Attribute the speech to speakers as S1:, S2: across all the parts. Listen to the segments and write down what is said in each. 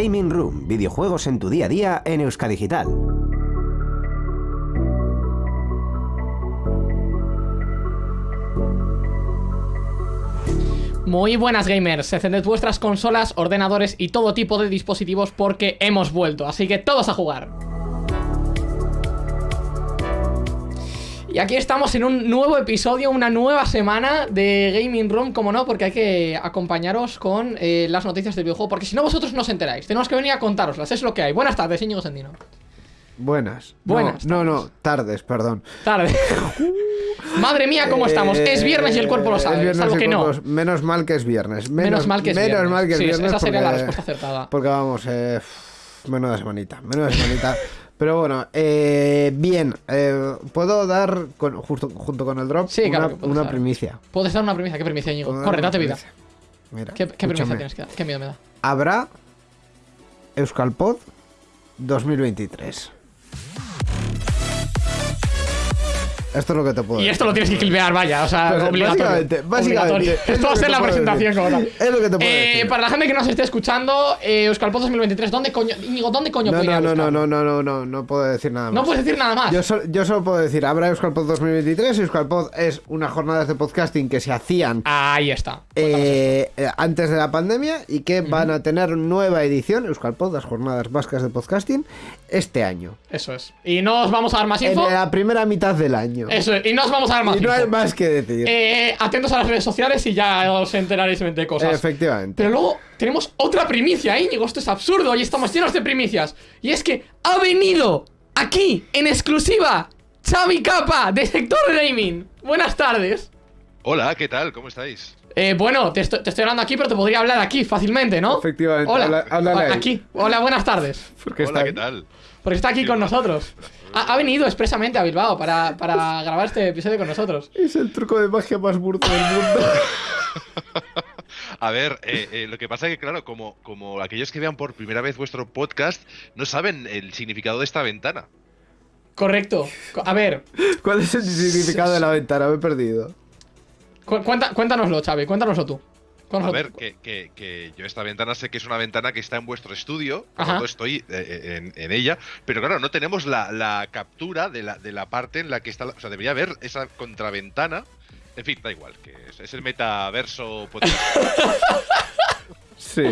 S1: Gaming Room, videojuegos en tu día a día en Euskadigital.
S2: Muy buenas gamers, encended vuestras consolas, ordenadores y todo tipo de dispositivos porque hemos vuelto, así que todos a jugar. Y aquí estamos en un nuevo episodio, una nueva semana de Gaming Room, como no, porque hay que acompañaros con eh, las noticias del videojuego, porque si no vosotros no os enteráis, tenemos que venir a contároslas, es lo que hay. Buenas tardes, Íñigo Sendino.
S3: Buenas.
S2: Buenas
S3: No, no, no, tardes, perdón.
S2: Tarde. Madre mía, ¿cómo estamos? Es viernes y el cuerpo lo
S3: Eh,
S2: sabe,
S3: viernes
S2: salvo que no.
S3: Menos mal que es viernes.
S2: Menos mal que es
S3: menos
S2: viernes.
S3: mal que es
S2: Sí,
S3: viernes.
S2: esa sería la
S3: porque-
S2: respuesta acertada.
S3: Porque vamos, eh, menuda semanita, menuda semanita. Pero bueno, eh, bien, eh, puedo dar, con- justo, junto con el drop,
S2: Sí,
S3: una,
S2: claro que puedes
S3: una
S2: dar.
S3: primicia.
S2: Puedes dar una primicia, ¿qué primicia, Íñigo? Corre, date vida.
S3: Mira,
S2: ¿Qué, qué primicia tienes que dar? ¿Qué miedo me da?
S3: Habrá Euskalpod 2023. Esto es lo que te puedo
S2: Y
S3: decir.
S2: esto lo tienes que clipear, vaya, o sea,
S3: Pues,
S2: obligatorio.
S3: básicamente, básicamente,
S2: Obligatorio.
S3: es
S2: Esto va a ser la presentación
S3: decir.
S2: como tal.
S3: Es lo que te puedo
S2: Eh,
S3: decir.
S2: Para la gente que nos esté escuchando, eh, Euskalpod 2023, ¿dónde coño, Íñigo, ¿dónde coño
S3: No, no, no, no, no, no, no, no, no puedo decir nada más.
S2: No puedes decir nada más.
S3: Yo, sol- yo solo puedo decir, habrá Euskalpod 2023. Euskalpod es unas jornadas de podcasting que se hacían
S2: Ahí está.
S3: Eh, eh, antes de la pandemia y que van a tener nueva edición, Euskalpod, las jornadas vascas de podcasting, este año.
S2: Eso es. Y no os vamos a dar más
S3: En
S2: info.
S3: la primera mitad del año.
S2: Eso es. Y no os vamos a dar más
S3: y no hay más que decir.
S2: Eh, atentos a las redes sociales y ya os enteraréis de cosas.
S3: Efectivamente.
S2: Pero luego tenemos otra primicia, Íñigo. Esto es absurdo. Hoy estamos llenos de primicias. Y es que ha venido aquí, en exclusiva, Xavi Capa, de Sector Gaming. Buenas tardes.
S4: Hola, ¿qué tal? ¿Cómo estáis?
S2: Eh, bueno, te estoy, te estoy hablando aquí, pero te podría hablar aquí fácilmente, ¿no?
S3: Efectivamente,
S2: Hola. Aquí. Hola, buenas tardes.
S3: Porque
S4: Hola,
S3: está
S4: ¿qué tal?
S2: Porque está aquí con nosotros. Ha, ha venido expresamente a Bilbao para, para grabar este episodio con nosotros.
S3: Es el truco de magia más burdo del mundo.
S4: A ver, eh, eh, lo que pasa es que, claro, como, como aquellos que vean por primera vez vuestro podcast no saben el significado de esta ventana.
S2: Correcto. Co- A ver,
S3: ¿Cuál es el significado de la ventana? Me he perdido.
S2: cu- cuenta- cuéntanoslo, Xavi. Cuéntanoslo tú.
S4: A ver, que, que- que yo esta ventana sé que es una ventana que está en vuestro estudio, por tanto estoy eh, en, en ella, pero claro, no tenemos la, la captura de la, de la parte en la que está, o sea, debería haber esa contraventana. En fin, da igual, que es, es el metaverso podcast.
S3: Sí.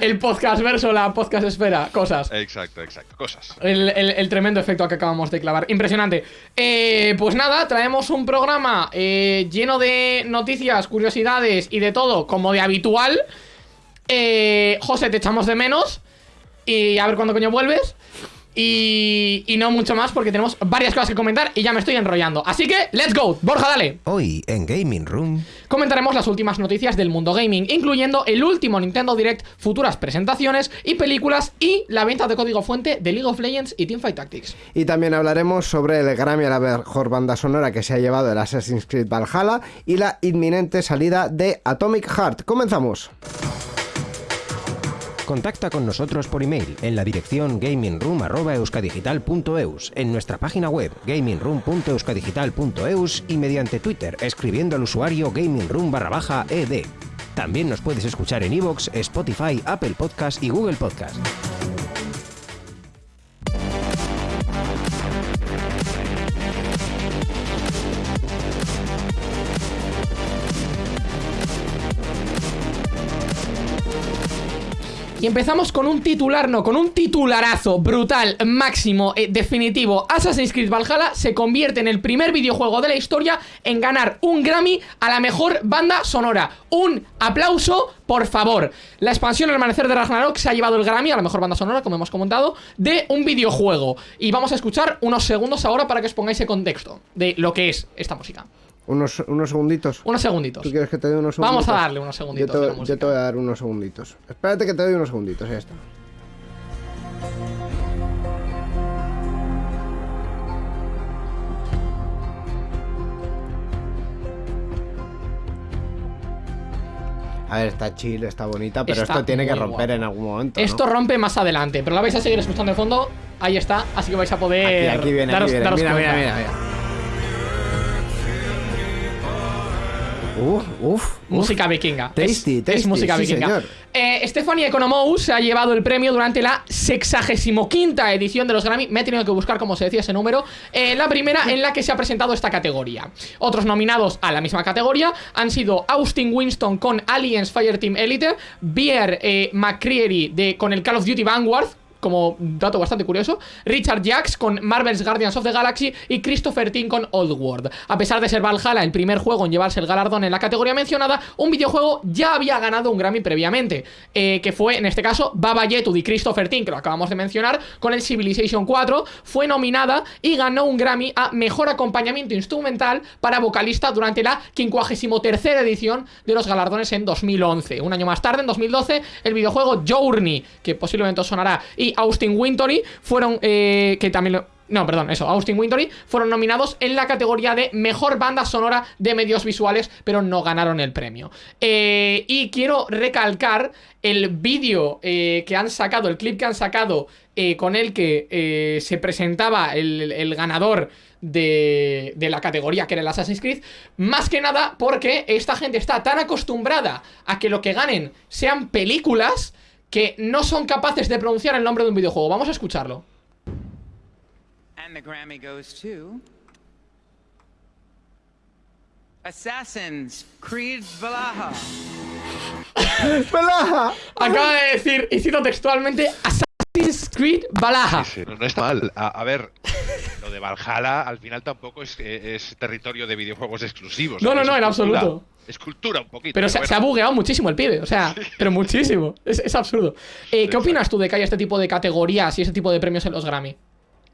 S2: El podcast verso, la podcast espera, cosas.
S4: exacto, exacto, cosas.
S2: El, el- el tremendo efecto que acabamos de clavar. Impresionante. Eh, pues nada, traemos un programa eh, lleno de noticias, curiosidades y de todo, como de habitual. Eh, José, te echamos de menos. Y a ver cuándo coño vuelves. Y, y no mucho más porque tenemos varias cosas que comentar y ya me estoy enrollando. Así que, let's go. Borja, dale.
S1: Hoy en Gaming Room.
S2: Comentaremos las últimas noticias del mundo gaming, incluyendo el último Nintendo Direct, futuras presentaciones y películas y la venta de código fuente de League of Legends y Teamfight Tactics.
S3: Y también hablaremos sobre el Grammy a la mejor banda sonora que se ha llevado el Assassin's Creed Valhalla y la inminente salida de Atomic Heart. Comenzamos.
S1: Contacta con nosotros por email en la dirección gamingroom.euskadigital.eus, en nuestra página web gamingroom.euskadigital.eus y mediante Twitter escribiendo al usuario gamingroom ed. También nos puedes escuchar en iVoox, Spotify, Apple Podcast y Google Podcast.
S2: Y empezamos con un titular, no, con un titularazo brutal, máximo, eh, definitivo. Assassin's Creed Valhalla se convierte en el primer videojuego de la historia en ganar un Grammy a la mejor banda sonora. Un aplauso, por favor. La expansión El Amanecer de Ragnarok se ha llevado el Grammy a la mejor banda sonora, como hemos comentado, de un videojuego. Y vamos a escuchar unos segundos ahora para que os pongáis en contexto de lo que es esta música.
S3: Unos, unos segunditos.
S2: Unos segunditos.
S3: ¿Tú quieres que te dé unos segunditos?
S2: Vamos a darle unos segunditos
S3: Yo te, yo voy a dar unos segunditos. Espérate que te doy unos segunditos, ya está. A ver, está chill, está bonita, pero
S2: Está
S3: esto tiene que romper
S2: guapo.
S3: en algún momento. ¿no?
S2: Esto rompe más adelante, pero la vais a seguir escuchando de fondo. Ahí está, así que vais a poder
S3: Aquí, aquí viene,
S2: daros,
S3: aquí viene.
S2: daros
S3: Mira, mira, mira, mira. Uf, uf,
S2: Música vikinga.
S3: Tasty,
S2: es,
S3: tasty,
S2: es música
S3: sí,
S2: vikinga.
S3: señor.
S2: Eh, Stephanie Economou se ha llevado el premio durante la 65 edición de los Grammy. Me he tenido que buscar cómo se decía ese número. Eh, la primera en la que se ha presentado esta categoría. Otros nominados a la misma categoría han sido Austin Winston con Aliens Fireteam Elite, Beer eh, McCreary de, con el Call of Duty Vanguard, como dato bastante curioso, Richard Jacks con Marvel's Guardians of the Galaxy y Christopher Tin con Old World. A pesar de ser Valhalla el primer juego en llevarse el galardón en la categoría mencionada, un videojuego ya había ganado un Grammy previamente, eh, que fue en este caso Baba Yetu de Christopher Tin, que lo acabamos de mencionar, con el Civilization 4, fue nominada y ganó un Grammy a Mejor Acompañamiento Instrumental para vocalista durante la 53 edición de los galardones en 2011. Un año más tarde, en 2012, el videojuego Journey, que posiblemente os sonará, y Austin Wintory fueron, eh, que también. No, perdón, eso, Austin Wintory fueron nominados en la categoría de Mejor Banda Sonora de Medios Visuales, pero no ganaron el premio. Eh, y quiero recalcar el vídeo eh, que han sacado, el clip que han sacado eh, con el que se presentaba el, el ganador de, de la categoría que era el Assassin's Creed, más que nada porque esta gente está tan acostumbrada a que lo que ganen sean películas que no son capaces de pronunciar el nombre de un videojuego. Vamos a escucharlo.
S5: And the Grammy goes to Assassin's Creed Valhalla.
S3: ¡Pelaja!
S2: Acaba de decir, y cito textualmente, Assassin's Creed Valhalla.
S4: Sí, no, no está mal. A, a ver, lo de Valhalla al final tampoco es, eh, es territorio de videojuegos exclusivos.
S2: No, no, no, en absoluto.
S4: Es cultura un poquito.
S2: Pero se,
S4: bueno.
S2: se ha bugueado muchísimo el pibe, o sea, pero muchísimo. Es, es absurdo. Eh, ¿Qué opinas tú de que haya este tipo de categorías y este tipo de premios en los Grammy?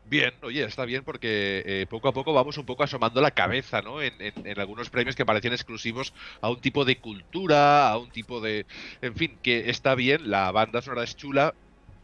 S4: Bien, oye, está bien porque eh, poco a poco vamos un poco asomando la cabeza, ¿no? En, en- en algunos premios que parecían exclusivos a un tipo de cultura, a un tipo de... En fin, que está bien, la banda sonora es chula.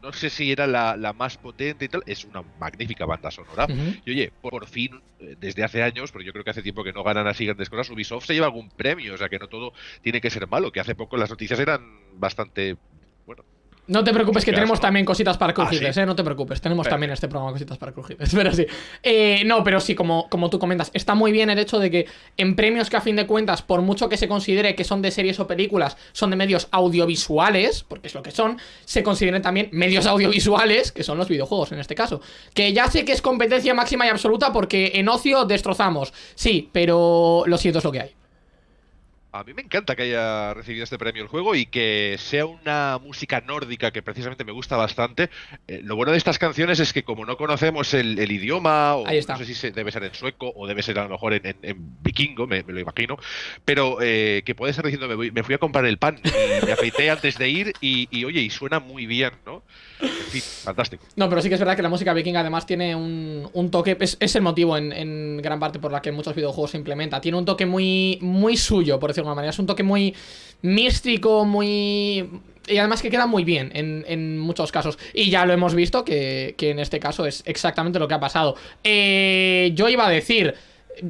S4: No sé si era la, la más potente y tal. Es una magnífica banda sonora. Y oye, por, por fin, eh, desde hace años, porque yo creo que hace tiempo que no ganan así grandes cosas, Ubisoft se lleva algún premio, o sea que no todo tiene que ser malo, que hace poco las noticias eran bastante... Bueno,
S2: No te preocupes que tenemos también cositas para
S4: Ah,
S2: crujibles,
S4: ¿sí?
S2: ¿eh? No te preocupes, tenemos
S4: Perfecto.
S2: también este programa cositas para crujibles, pero sí. Eh, no, pero sí, como, como tú comentas, está muy bien el hecho de que en premios que a fin de cuentas, por mucho que se considere que son de series o películas, son de medios audiovisuales, porque es lo que son, se consideren también medios audiovisuales, que son los videojuegos en este caso. Que ya sé que es competencia máxima y absoluta porque en ocio destrozamos, sí, pero lo siento, es lo que hay.
S4: A mí me encanta que haya recibido este premio el juego y que sea una música nórdica que precisamente me gusta bastante. Eh, lo bueno de estas canciones es que como no conocemos el, el idioma, o no sé si se- debe ser en sueco o debe ser a lo mejor en, en- en vikingo, me, me lo imagino, pero eh, que puede estar diciendo me, voy- me fui a comprar el pan y me afeité antes de ir y, y, oye, y suena muy bien, ¿no? Fin, fantástico.
S2: No, pero sí que es verdad que la música vikinga además tiene un, un toque, es, el motivo en, en gran parte por la que muchos videojuegos se implementa. Tiene un toque muy, muy suyo, por decirlo de alguna manera. Es un toque muy místico, muy... Y además que queda muy bien en, en muchos casos. Y ya lo hemos visto que, que en este caso es exactamente lo que ha pasado. Eh, yo iba a decir...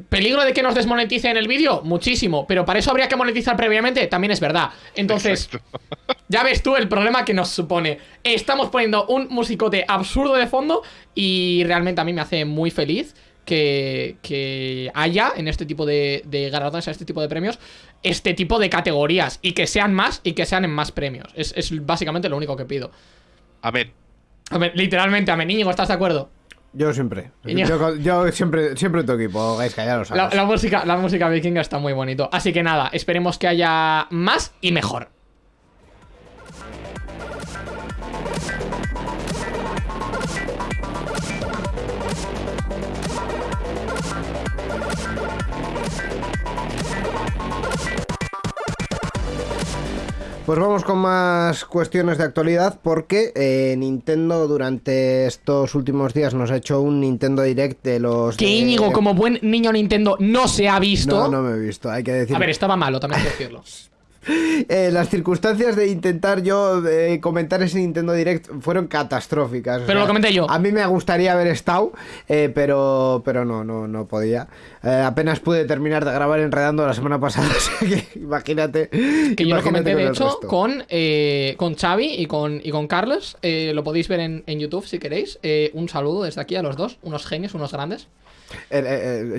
S2: ¿Peligro de que nos desmoneticen el vídeo? Muchísimo, pero para eso habría que monetizar previamente, también es verdad. Entonces,
S4: Exacto.
S2: ya ves tú el problema que nos supone. Estamos poniendo un musicote absurdo de fondo y realmente a mí me hace muy feliz que, que haya en este tipo de, de galardones, en este tipo de premios, este tipo de categorías y que sean más y que sean en más premios. Es, es básicamente lo único que pido. A ver, literalmente, a Íñigo, ¿estás de acuerdo?
S3: Yo siempre. Yo, yo siempre, siempre tu equipo, ya lo
S2: La,
S3: sabes.
S2: la música, la música vikinga está muy bonito. Así que nada, esperemos que haya más y mejor.
S3: Pues vamos con más cuestiones de actualidad porque eh, Nintendo durante estos últimos días nos ha hecho un Nintendo Direct de los...
S2: Que
S3: de-
S2: Íñigo, como buen niño Nintendo, no se ha visto.
S3: No, no me he visto, hay que decir.
S2: A ver, estaba malo, también hay que decirlo.
S3: Eh, las circunstancias de intentar yo eh, comentar ese Nintendo Direct fueron catastróficas. o
S2: Pero lo comenté yo.
S3: A mí me gustaría haber estado, eh, pero, pero no, no, no podía. Apenas pude terminar de grabar enredando la semana pasada, o sea que imagínate.
S2: Que yo lo comenté,
S3: con
S2: de hecho, con, con Xavi y con, y con Carlos. Lo podéis ver en, en YouTube si queréis. Un saludo desde aquí a los dos, unos genios, unos grandes.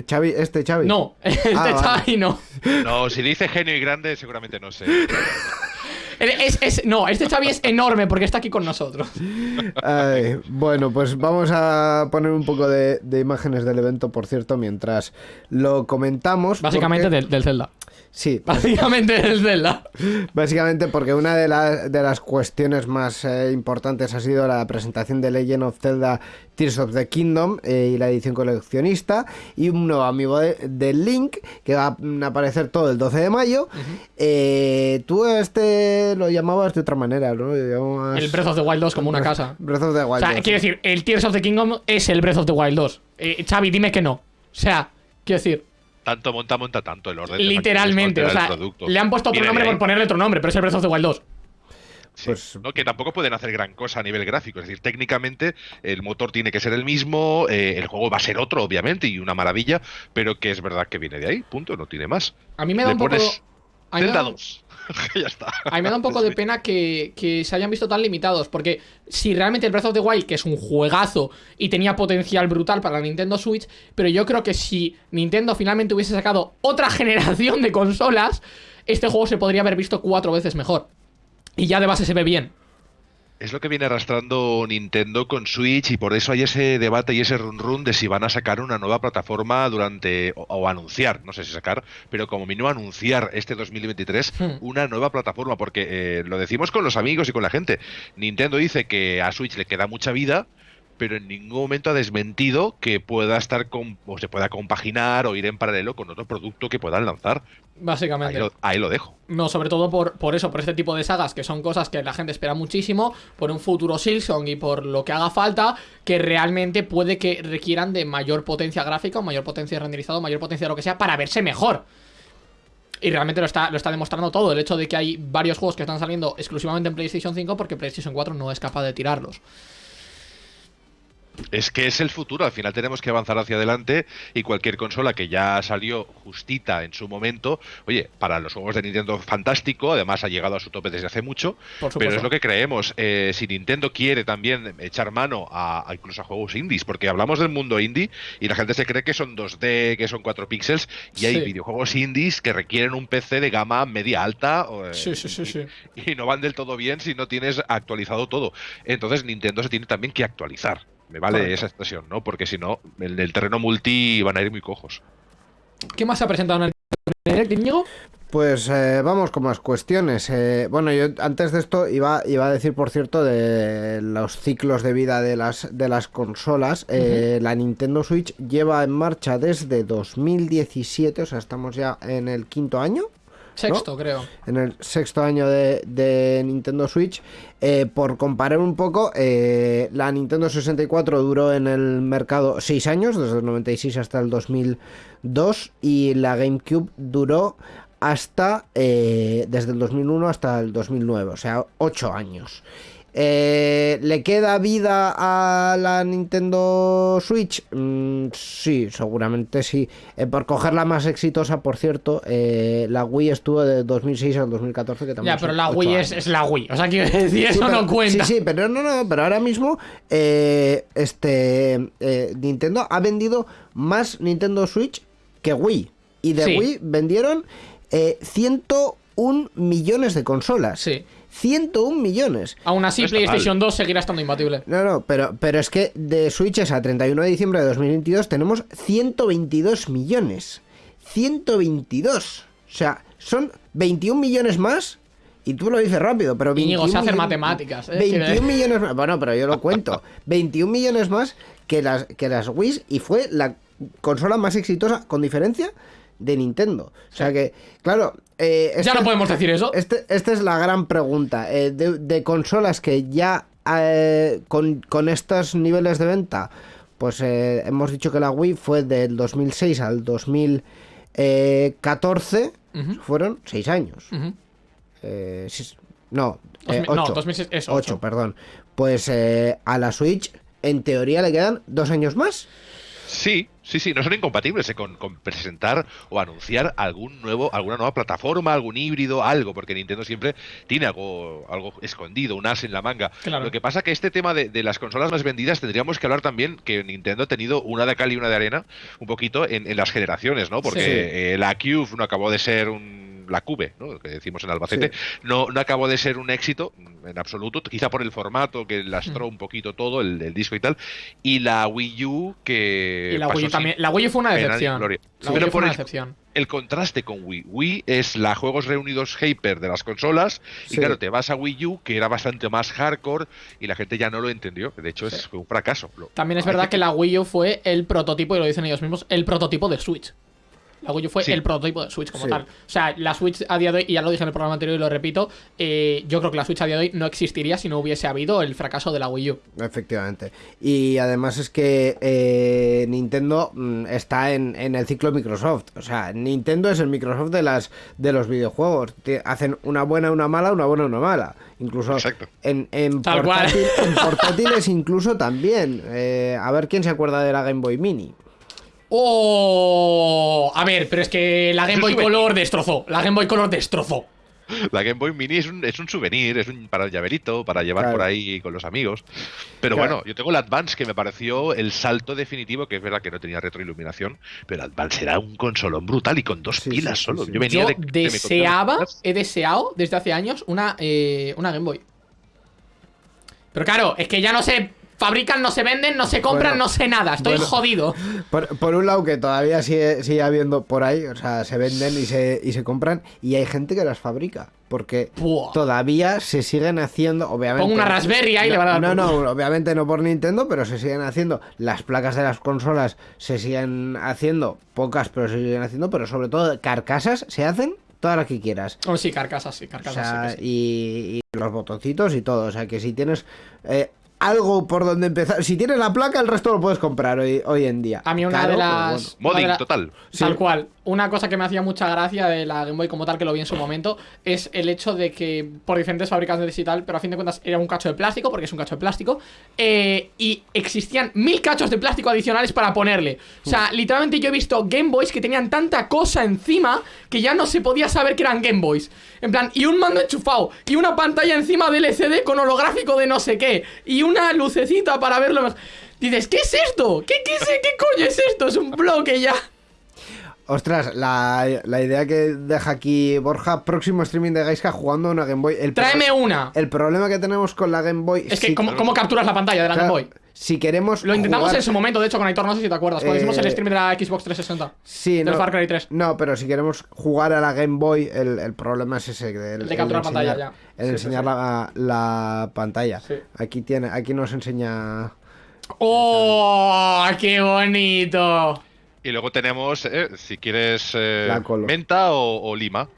S3: Xavi, este Xavi.
S2: No, este
S3: Ah, vale.
S2: Xavi no.
S4: No, si dice genio y grande, seguramente no sé.
S2: Es- es- no, este Xavi es enorme porque está aquí con nosotros.
S3: Ay, bueno, pues vamos a poner un poco de, de imágenes del evento, por cierto, mientras lo comentamos.
S2: Básicamente
S3: porque-
S2: del, del Zelda.
S3: Sí,
S2: Básicamente del Zelda.
S3: básicamente porque una de, las de las cuestiones más eh, importantes ha sido la presentación de Legend of Zelda Tears of the Kingdom eh, y la edición coleccionista y un nuevo amigo de, de Link que va a aparecer todo el 12 de mayo. Eh, tú este lo llamabas de otra manera, ¿no? Llamabas-
S2: El Breath of the Wild 2 como una casa.
S3: Breath of the
S2: O
S3: Wild.
S2: sea,
S3: 2.
S2: quiero decir, el Tears of the Kingdom es el Breath of the Wild 2. Eh, Xavi, dime que no. O sea, quiero decir,
S4: Tanto monta, monta tanto el orden. de
S2: literalmente. O sea, le han puesto otro nombre por ponerle otro nombre, pero es el Breath of the Wild 2.
S4: Sí.
S3: Pues-
S4: No, que tampoco pueden hacer gran cosa a nivel gráfico. Es decir, técnicamente el motor tiene que ser el mismo, eh, el juego va a ser otro, obviamente, y una maravilla, pero que es verdad que viene de ahí, punto, no tiene más.
S2: A mí me da
S4: Le
S2: un poco.
S4: pones
S2: a mí me
S4: Zelda
S2: da-
S4: 2. ya está.
S2: A mí me da un poco de pena que, que se hayan visto tan limitados, porque si realmente el Breath of the Wild, que es un juegazo y tenía potencial brutal para la Nintendo Switch, pero yo creo que si Nintendo finalmente hubiese sacado otra generación de consolas, este juego se podría haber visto cuatro veces mejor. Y ya de base se ve bien.
S4: Es lo que viene arrastrando Nintendo con Switch y por eso hay ese debate y ese run run de si van a sacar una nueva plataforma durante o, o anunciar, no sé si sacar, pero como mínimo anunciar este 2023
S2: Hmm.
S4: una nueva plataforma porque eh, lo decimos con los amigos y con la gente. Nintendo dice que a Switch le queda mucha vida, pero en ningún momento ha desmentido que pueda estar con, o se pueda compaginar o ir en paralelo con otro producto que puedan lanzar. Ahí
S2: Básicamente.
S4: lo, ahí lo dejo.
S2: No, sobre todo por, por eso, por este tipo de sagas, que son cosas que la gente espera muchísimo, por un futuro Silksong y por lo que haga falta, que realmente puede que requieran de mayor potencia gráfica, o mayor potencia de renderizado, mayor potencia de lo que sea, para verse mejor. Y realmente lo está, lo está demostrando todo, el hecho de que hay varios juegos que están saliendo exclusivamente en PlayStation 5 porque PlayStation 4 no es capaz de tirarlos.
S4: Es que es el futuro, al final tenemos que avanzar hacia adelante y cualquier consola que ya salió justita en su momento, oye, para los juegos de Nintendo fantástico, además ha llegado a su tope desde hace mucho, pero es lo que creemos. Eh, si Nintendo quiere también echar mano a, a incluso a juegos indies, porque hablamos del mundo indie y la gente se cree que son 2D, que son 4 píxeles, y hay videojuegos indies que requieren un PC de gama media alta eh,
S2: Sí, sí, sí,
S4: y-
S2: sí.
S4: y no van del todo bien si no tienes actualizado todo. Entonces Nintendo se tiene también que actualizar. Me vale
S2: Correcto.
S4: esa expresión, ¿no? Porque si no, en el terreno multi van a ir muy cojos.
S2: ¿Qué más se ha presentado en el Íñigo?
S3: Pues eh, vamos con más cuestiones. Eh, bueno, yo antes de esto iba, iba a decir, por cierto, de los ciclos de vida de las, de las consolas. Eh, La Nintendo Switch lleva en marcha desde 2017, o sea, estamos ya en el quinto año.
S2: Sexto, creo.
S3: en el sexto año de, de Nintendo Switch. Eh, por comparar un poco, eh, la Nintendo 64 duró en el mercado 6 años, desde el 96 hasta el 2002, y la GameCube duró hasta eh, desde el 2001 hasta el 2009, o sea, 8 años. Eh, ¿Le queda vida a la Nintendo Switch? Mm, sí, seguramente sí. Eh, por coger la más exitosa, por cierto, eh, la Wii estuvo de 2006 al 2014. Que también
S2: Ya, pero la Wii es, la Wii. O sea, quiero decir, eso
S3: pero-
S2: no cuenta.
S3: Sí, sí, pero no, no, pero ahora mismo eh, este eh, Nintendo ha vendido más Nintendo Switch que Wii. Y de
S2: Sí.
S3: Wii vendieron eh, 101 millones de consolas.
S2: Sí.
S3: 101 millones.
S2: Aún así,
S4: está
S2: PlayStation 2 seguirá estando imbatible.
S3: No, no, pero, pero es que de Switches a 31 de diciembre de 2022 tenemos 122 millones. 122. O sea, son 21 millones más. Y tú lo dices rápido, pero 21
S2: Íñigo, sé hacer matemáticas, ¿eh?
S3: 21
S2: Quiere-
S3: millones más. Bueno, pero yo lo cuento. 21 millones más que las, que las Wii y fue la consola más exitosa, con diferencia, de Nintendo. O sea que, claro. eh,
S2: Ya
S3: esta-
S2: no podemos decir eso.
S3: este- esta es la gran pregunta. eh, de, de consolas que ya eh, con, con estos niveles de venta, pues eh, hemos dicho que la Wii fue del 2006 al 2014,
S2: Ujú.
S3: fueron 6 años.
S2: Ujú.
S3: Eh, sí, no,
S2: Dos
S3: eh,
S2: mil- no,
S3: ocho.
S2: 2006 es
S3: 8,
S2: ocho.
S3: perdón. Pues eh, a la Switch, en teoría, le quedan dos años más.
S4: Sí, sí, sí, no son incompatibles eh, con, con presentar o anunciar algún nuevo, alguna nueva plataforma, algún híbrido, algo, porque Nintendo siempre tiene algo, algo escondido, un as en la manga.
S2: Claro.
S4: Lo que pasa que este tema de, de las consolas más vendidas tendríamos que hablar también que Nintendo ha tenido una de cal y una de arena un poquito en, en las generaciones, ¿no? Porque
S2: Sí.
S4: eh, la Cube no acabó de ser un la Cube, ¿no? Lo que decimos en Albacete, no, no acabó de ser un éxito en absoluto, quizá por el formato que lastró
S2: Mm.
S4: un poquito todo, el, el disco y tal, y la Wii U que
S2: Y la Wii U también. La Wii U fue una decepción. La
S4: Pero
S2: Wii U fue
S4: por
S2: una
S4: el-
S2: decepción.
S4: el contraste con Wii. Wii es la Juegos Reunidos Hyper de las consolas y claro, te vas a Wii U que era bastante más hardcore y la gente ya no lo entendió. De hecho, es un fracaso.
S2: También es verdad que la Wii U fue el prototipo, y lo dicen ellos mismos, el prototipo de Switch. La Wii U fue
S4: Sí.
S2: el prototipo de Switch como
S3: Sí.
S2: tal. O sea, la Switch a día de hoy, y ya lo dije en el programa anterior y lo repito, eh, yo creo que la Switch a día de hoy no existiría si no hubiese habido el fracaso de la Wii U.
S3: Efectivamente. Y además es que eh, Nintendo mm, está en, en el ciclo Microsoft. O sea, Nintendo es el Microsoft de las de los videojuegos. Hacen una buena, una mala, una buena, una mala. Incluso
S4: Exacto.
S3: en, en,
S2: Tal cual.
S3: portátil- en portátiles incluso también. Eh, a ver quién se acuerda de la Game Boy Mini.
S2: ¡Oh! A ver, pero es que la Game Boy. Color destrozó. La Game Boy Color destrozó.
S4: La Game Boy Mini es un, es un souvenir, es un para el llaverito, para llevar
S3: Claro.
S4: por ahí con los amigos. Pero
S3: Claro.
S4: bueno, yo tengo el Advance que me pareció el salto definitivo, que es verdad que no tenía retroiluminación, pero el Advance era un consolón brutal y con dos
S3: Sí,
S4: pilas
S3: sí,
S4: solo.
S3: sí.
S4: Yo venía
S2: Yo
S4: de,
S2: deseaba, he deseado desde hace años una, eh, una Game Boy. Pero claro, es que ya no se fabrican, no se venden, no se compran,
S3: Bueno,
S2: no sé nada. Estoy
S3: bueno.
S2: jodido.
S3: Por, por un lado que todavía sigue, sigue habiendo por ahí, o sea, se venden y se, y se compran y hay gente que las fabrica. Porque
S2: Buah.
S3: todavía se siguen haciendo, obviamente.
S2: Pongo una Raspberry ahí
S3: no,
S2: le van a dar
S3: No, no, obviamente no por Nintendo, pero se siguen haciendo. Las placas de las consolas se siguen haciendo, pocas, pero se siguen haciendo, pero sobre todo carcasas se hacen todas las que quieras.
S2: Oh, sí, carcasas, sí,
S3: O
S2: carcasas.
S3: sea,
S2: sí que sí.
S3: y, y los botoncitos y todo. O sea, que si tienes eh, algo por donde empezar, si tienes la placa, el resto lo puedes comprar hoy, hoy en día.
S2: A mí una
S3: Caro,
S2: de
S3: pero
S2: las.
S3: bueno.
S4: Modding
S2: la-
S4: total.
S2: Tal
S3: Sí.
S2: cual. Una cosa que me hacía mucha gracia de la Game Boy como tal, que lo vi en su momento, es el hecho de que por diferentes fabricantes y tal, pero a fin de cuentas era un cacho de plástico, porque es un cacho de plástico, eh, y existían mil cachos de plástico adicionales para ponerle. O sea, literalmente yo he visto Game Boys que tenían tanta cosa encima que ya no se podía saber que eran Game Boys. En plan, y un mando enchufado, y una pantalla encima del LCD con holográfico de no sé qué, y una lucecita para verlo mejor. Dices, ¿qué es esto? ¿Qué, qué, qué coño es esto? Es un bloque ya.
S3: Ostras, la, la idea que deja aquí Borja, próximo streaming de Gaiska jugando a una Game Boy. El
S2: Tráeme una.
S3: El problema que tenemos con la Game Boy
S2: Es que,
S3: si-
S2: ¿cómo, cómo capturas la pantalla de la
S3: claro,
S2: Game Boy?
S3: Si queremos.
S2: Lo intentamos
S3: jugar-
S2: en su momento, de hecho, con Aitor, no sé si te acuerdas, cuando
S3: Eh,
S2: hicimos el stream de la Xbox 360.
S3: Sí,
S2: del
S3: no,
S2: Far Cry 3.
S3: No, pero si queremos jugar a la Game Boy, el, el problema es ese. El,
S2: El de capturar pantalla,
S3: enseñar-
S2: ya.
S3: El
S2: Sí,
S3: enseñar
S2: sí,
S3: La, la pantalla.
S2: Sí.
S3: Aquí tiene, aquí nos enseña.
S2: ¡Oh! ¡Qué bonito!
S4: Y luego tenemos, eh, si quieres, eh, menta o, o lima.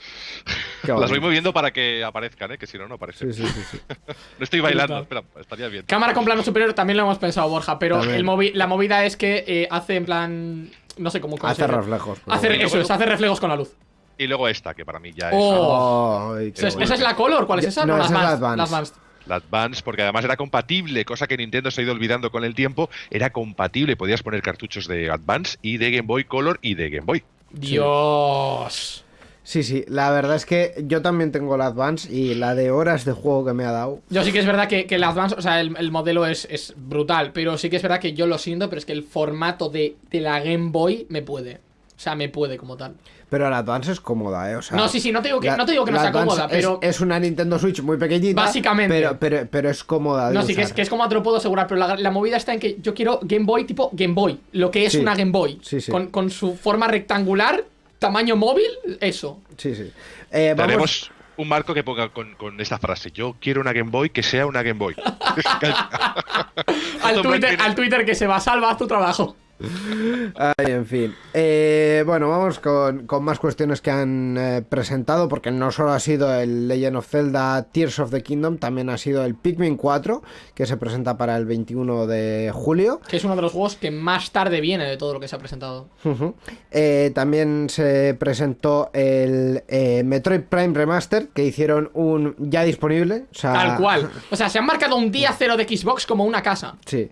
S4: Las voy moviendo para que aparezcan, ¿eh? que si no, no aparecen.
S3: Sí, sí, sí, sí.
S4: No estoy bailando, espera, estaría bien.
S2: Cámara con plano superior también lo hemos pensado, Borja, pero el movi- la movida es que eh, hace en plan. No sé cómo. cómo
S3: Hace reflejos.
S2: Hace,
S3: bueno.
S2: eso es, hace reflejos con la luz.
S4: Y luego esta, que para mí ya es
S2: Oh.
S3: Ay,
S2: ¿Esa es,
S3: bueno.
S2: esa es la Color? ¿Cuál es esa?
S3: No,
S2: la
S3: esa es la
S2: Advanced,
S3: Advanced.
S2: la Advanced.
S4: La Advance, porque además era compatible, cosa que Nintendo se ha ido olvidando con el tiempo. Era compatible, podías poner cartuchos de Advance y de Game Boy Color y de Game Boy.
S2: Dios.
S3: Sí, sí, la verdad es que yo también tengo la Advance y la de horas de juego que me ha dado.
S2: Yo sí que es verdad que, que el Advance, o sea, el, el modelo es, es brutal, pero sí que es verdad que yo lo siento, pero es que el formato de, de la Game Boy me puede. O sea, me puede como tal.
S3: Pero la Advance es cómoda, ¿eh? O sea,
S2: No, sí, sí, no te digo que-
S3: la-
S2: no te digo que no sea
S3: Advance
S2: cómoda, pero-
S3: Es, una Nintendo Switch muy pequeñita.
S2: Básicamente.
S3: Pero, pero, pero es cómoda. de
S2: No, sí, que es, que es como te lo puedo asegurar, pero la, la movida está en que yo quiero Game Boy tipo Game Boy, lo que es
S3: Sí.
S2: una Game Boy.
S3: Sí, sí.
S2: Con, con su forma rectangular, tamaño móvil, eso.
S3: Sí, sí. Eh, vamos...
S4: Tenemos un marco que ponga con, con esta frase: Yo quiero una Game Boy que sea una Game Boy.
S2: Twitter, al Twitter que se va, salva, haz tu trabajo.
S3: Ay, en fin. Eh, bueno, vamos con, con más cuestiones que han eh, presentado, porque no solo ha sido el Legend of Zelda Tears of the Kingdom, también ha sido el Pikmin 4, que se presenta para el 21 de julio.
S2: Que es uno de los juegos que más tarde viene de todo lo que se ha presentado.
S3: Eh, también se presentó el Metroid Prime Remaster, que hicieron un ya disponible. o sea,
S2: Tal cual. O sea, se han marcado un día cero de Xbox como una casa.
S3: Sí.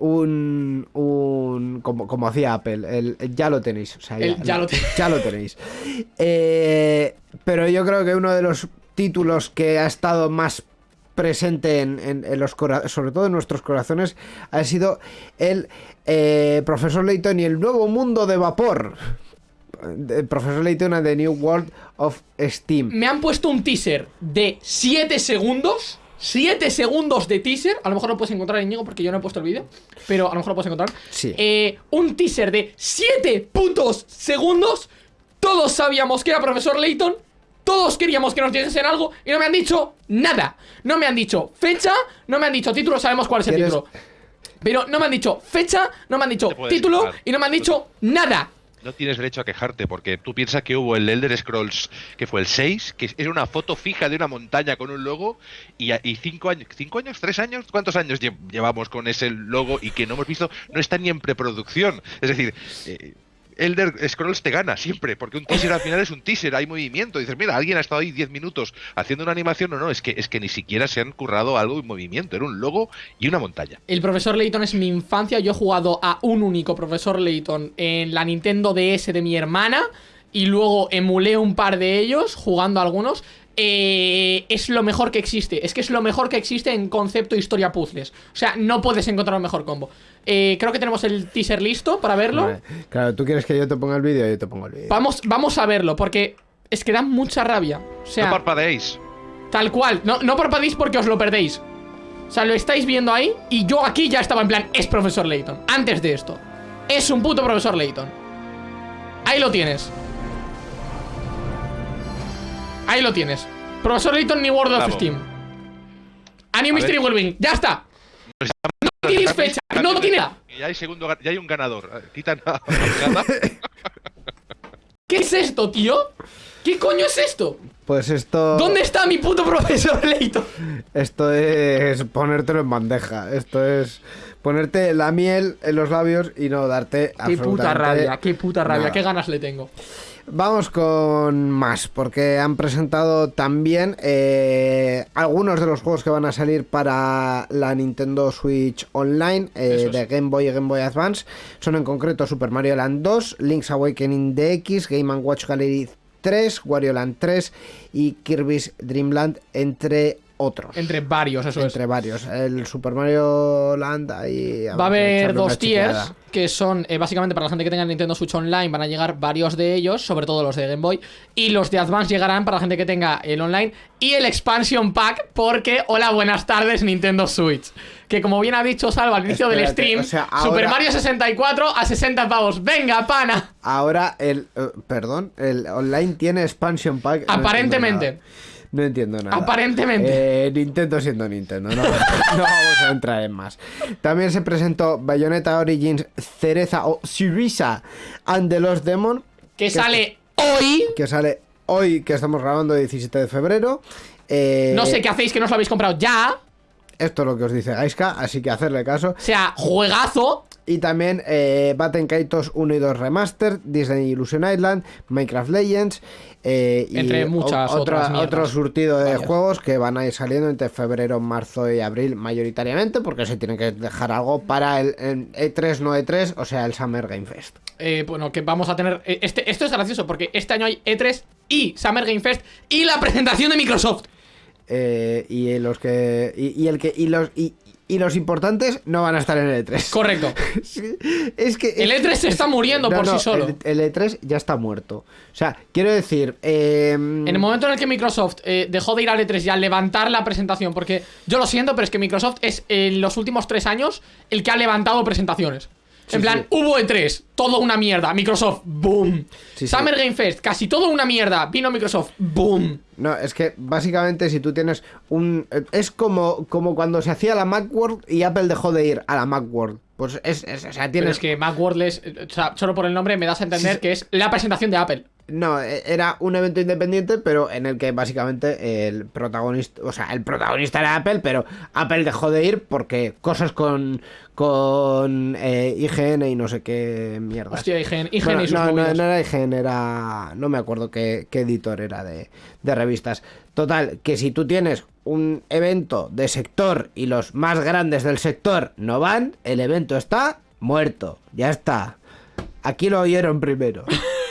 S3: Un, un un como, como hacía Apple, el, el ya lo tenéis, o sea,
S2: El ya lo te-
S3: ya lo tenéis. Eh, pero yo creo que uno de los títulos que ha estado más presente en, en- en los sobre todo en nuestros corazones ha sido el eh, Profesor Layton y el nuevo mundo de vapor. El Profesor Layton and the New World of Steam.
S2: Me han puesto un teaser de 7 segundos. 7 segundos de teaser. A lo mejor lo puedes encontrar, Íñigo, porque yo no he puesto el vídeo. Pero a lo mejor lo puedes encontrar.
S3: Sí.
S2: Eh, un teaser de 7 putos segundos. Todos sabíamos que era profesor Layton. Todos queríamos que nos dijesen algo. Y no me han dicho nada. No me han dicho fecha. No me han dicho título. Sabemos cuál es el
S3: ¿Quieres-
S2: título. Pero no me han dicho fecha. No me han dicho título. Y no me han dicho nada.
S4: No tienes derecho a quejarte porque tú piensas que hubo el Elder Scrolls, que fue el 6, que era una foto fija de una montaña con un logo y, y cinco años, cinco años, tres años, ¿cuántos años lle- llevamos con ese logo y que no hemos visto? No está ni en preproducción. Es decir, eh, Elder Scrolls te gana siempre, porque un teaser al final es un teaser, hay movimiento. Dices, mira, alguien ha estado ahí 10 minutos haciendo una animación. No, no, es que, es que ni siquiera se han currado algo en movimiento. Era un logo y una montaña.
S2: El profesor Layton es mi infancia. Yo he jugado a un único profesor Layton en la Nintendo DS de mi hermana. Y luego emulé un par de ellos, jugando algunos. Eh, es lo mejor que existe. Es que es lo mejor que existe en concepto historia puzzles. O sea, no puedes encontrar un mejor combo. Eh, creo que tenemos el teaser listo para verlo.
S3: Vale. Claro, tú quieres que yo te ponga el vídeo, yo te pongo el vídeo.
S2: Vamos, vamos a verlo, porque es que da mucha rabia. O sea,
S4: no parpadeéis.
S2: Tal cual, no, no parpadéis porque os lo perdéis. O sea, lo estáis viendo ahí y yo aquí ya estaba en plan, es profesor Layton. Antes de esto. Es un puto profesor Layton. Ahí lo tienes. Ahí lo tienes. Profesor Layton New World of. Steam. A New
S4: A
S2: Mystery. Wellbeing. Ya está. No tienes fecha. No tiene nada.
S4: Y ya hay segundo, ya hay un ganador. Quitan a.
S2: ¿Qué es esto, tío? ¿Qué coño es esto?
S3: Pues esto.
S2: ¿Dónde está mi puto profesor Layton?
S3: Esto es ponértelo en bandeja. Esto es ponerte la miel en los labios y no darte
S2: Qué puta rabia, qué puta rabia,
S3: nada.
S2: qué ganas le tengo.
S3: Vamos con más, porque han presentado también eh, algunos de los juegos que van a salir para la Nintendo Switch Online eh, de Game Boy y Game Boy Advance. Son en concreto Super Mario Land 2, Link's Awakening DX, Game Watch Gallery 3, Wario Land 3 y Kirby's Dream Land, entre otros.
S2: Entre varios, eso es.
S3: Entre varios. El Super Mario Land ahí.
S2: Va a haber dos tiers que son eh, básicamente para la gente que tenga Nintendo Switch Online van a llegar varios de ellos, sobre todo los de Game Boy, y los de Advance llegarán para la gente que tenga el online y el Expansion Pack porque hola, buenas tardes Nintendo Switch. Que como bien ha dicho Salva al inicio del stream,
S3: o sea,
S2: Super
S3: ahora-
S2: Mario 64 a 60 pavos. Venga, pana.
S3: Ahora el. eh, perdón, el online tiene expansion pack.
S2: Aparentemente.
S3: No entiendo nada.
S2: Aparentemente.
S3: Eh, Nintendo siendo Nintendo, no, no vamos a entrar en más. También se presentó Bayonetta Origins Cereza o Syriza and the Lost Demon.
S2: Que sale hoy.
S3: Que sale hoy, que estamos grabando, 17 de febrero. Eh,
S2: No sé qué hacéis que no os lo habéis comprado ya.
S3: Esto es lo que os dice Gaiska, así que hacerle caso.
S2: O sea, juegazo.
S3: Y también eh, Batten Kaitos 1 y 2 Remastered, Disney Illusion Island, Minecraft Legends. eh, y
S2: Entre
S3: o-
S2: muchas
S3: otra-
S2: otras mierdas.
S3: Otro surtido de
S2: Vaya.
S3: juegos que van a ir saliendo entre febrero, marzo y abril mayoritariamente, porque se tienen que dejar algo para el, el E3 no E3, o sea, el Summer Game Fest.
S2: Eh, bueno, que vamos a tener. eh, Este, esto es gracioso porque este año hay E3 y Summer Game Fest y la presentación de Microsoft.
S3: Eh, y los que. Y, y el que. Y los. Y, y los importantes no van a estar en el E3.
S2: Correcto.
S3: Sí, es que
S2: El E3 se está muriendo por sí solo.
S3: El, el E3 ya está muerto. O sea, quiero decir. eh,
S2: En el momento en el que Microsoft eh, dejó de ir al E3 y al levantar la presentación, porque yo lo siento, pero es que Microsoft es en los últimos tres años el que ha levantado presentaciones.
S3: Sí,
S2: en plan,
S3: sí.
S2: hubo E3, todo una mierda. Microsoft, boom.
S3: Sí.
S2: Summer Game Fest, casi todo una mierda. Vino Microsoft, boom.
S3: No, es que básicamente si tú tienes un... eh, Es como, como cuando se hacía la Macworld y Apple dejó de ir a la Macworld. Pues es... es- o sea,
S2: Pero
S3: tienes...
S2: es que Macworld es. eh, O sea, solo por el nombre me das a entender que es la presentación de Apple.
S3: No, eh, era un evento independiente, pero en el que básicamente el protagonista... O sea, el protagonista era Apple, pero Apple dejó de ir porque cosas con... Con eh, IGN y no sé qué mierda.
S2: Hostia, IGN, IGN
S3: Bueno,
S2: y sus
S3: no, no, no era IGN, era. No me acuerdo qué, qué editor era de, de revistas. Total, que si tú tienes un evento de sector y los más grandes del sector no van, el evento está muerto, ya está. Aquí lo oyeron primero.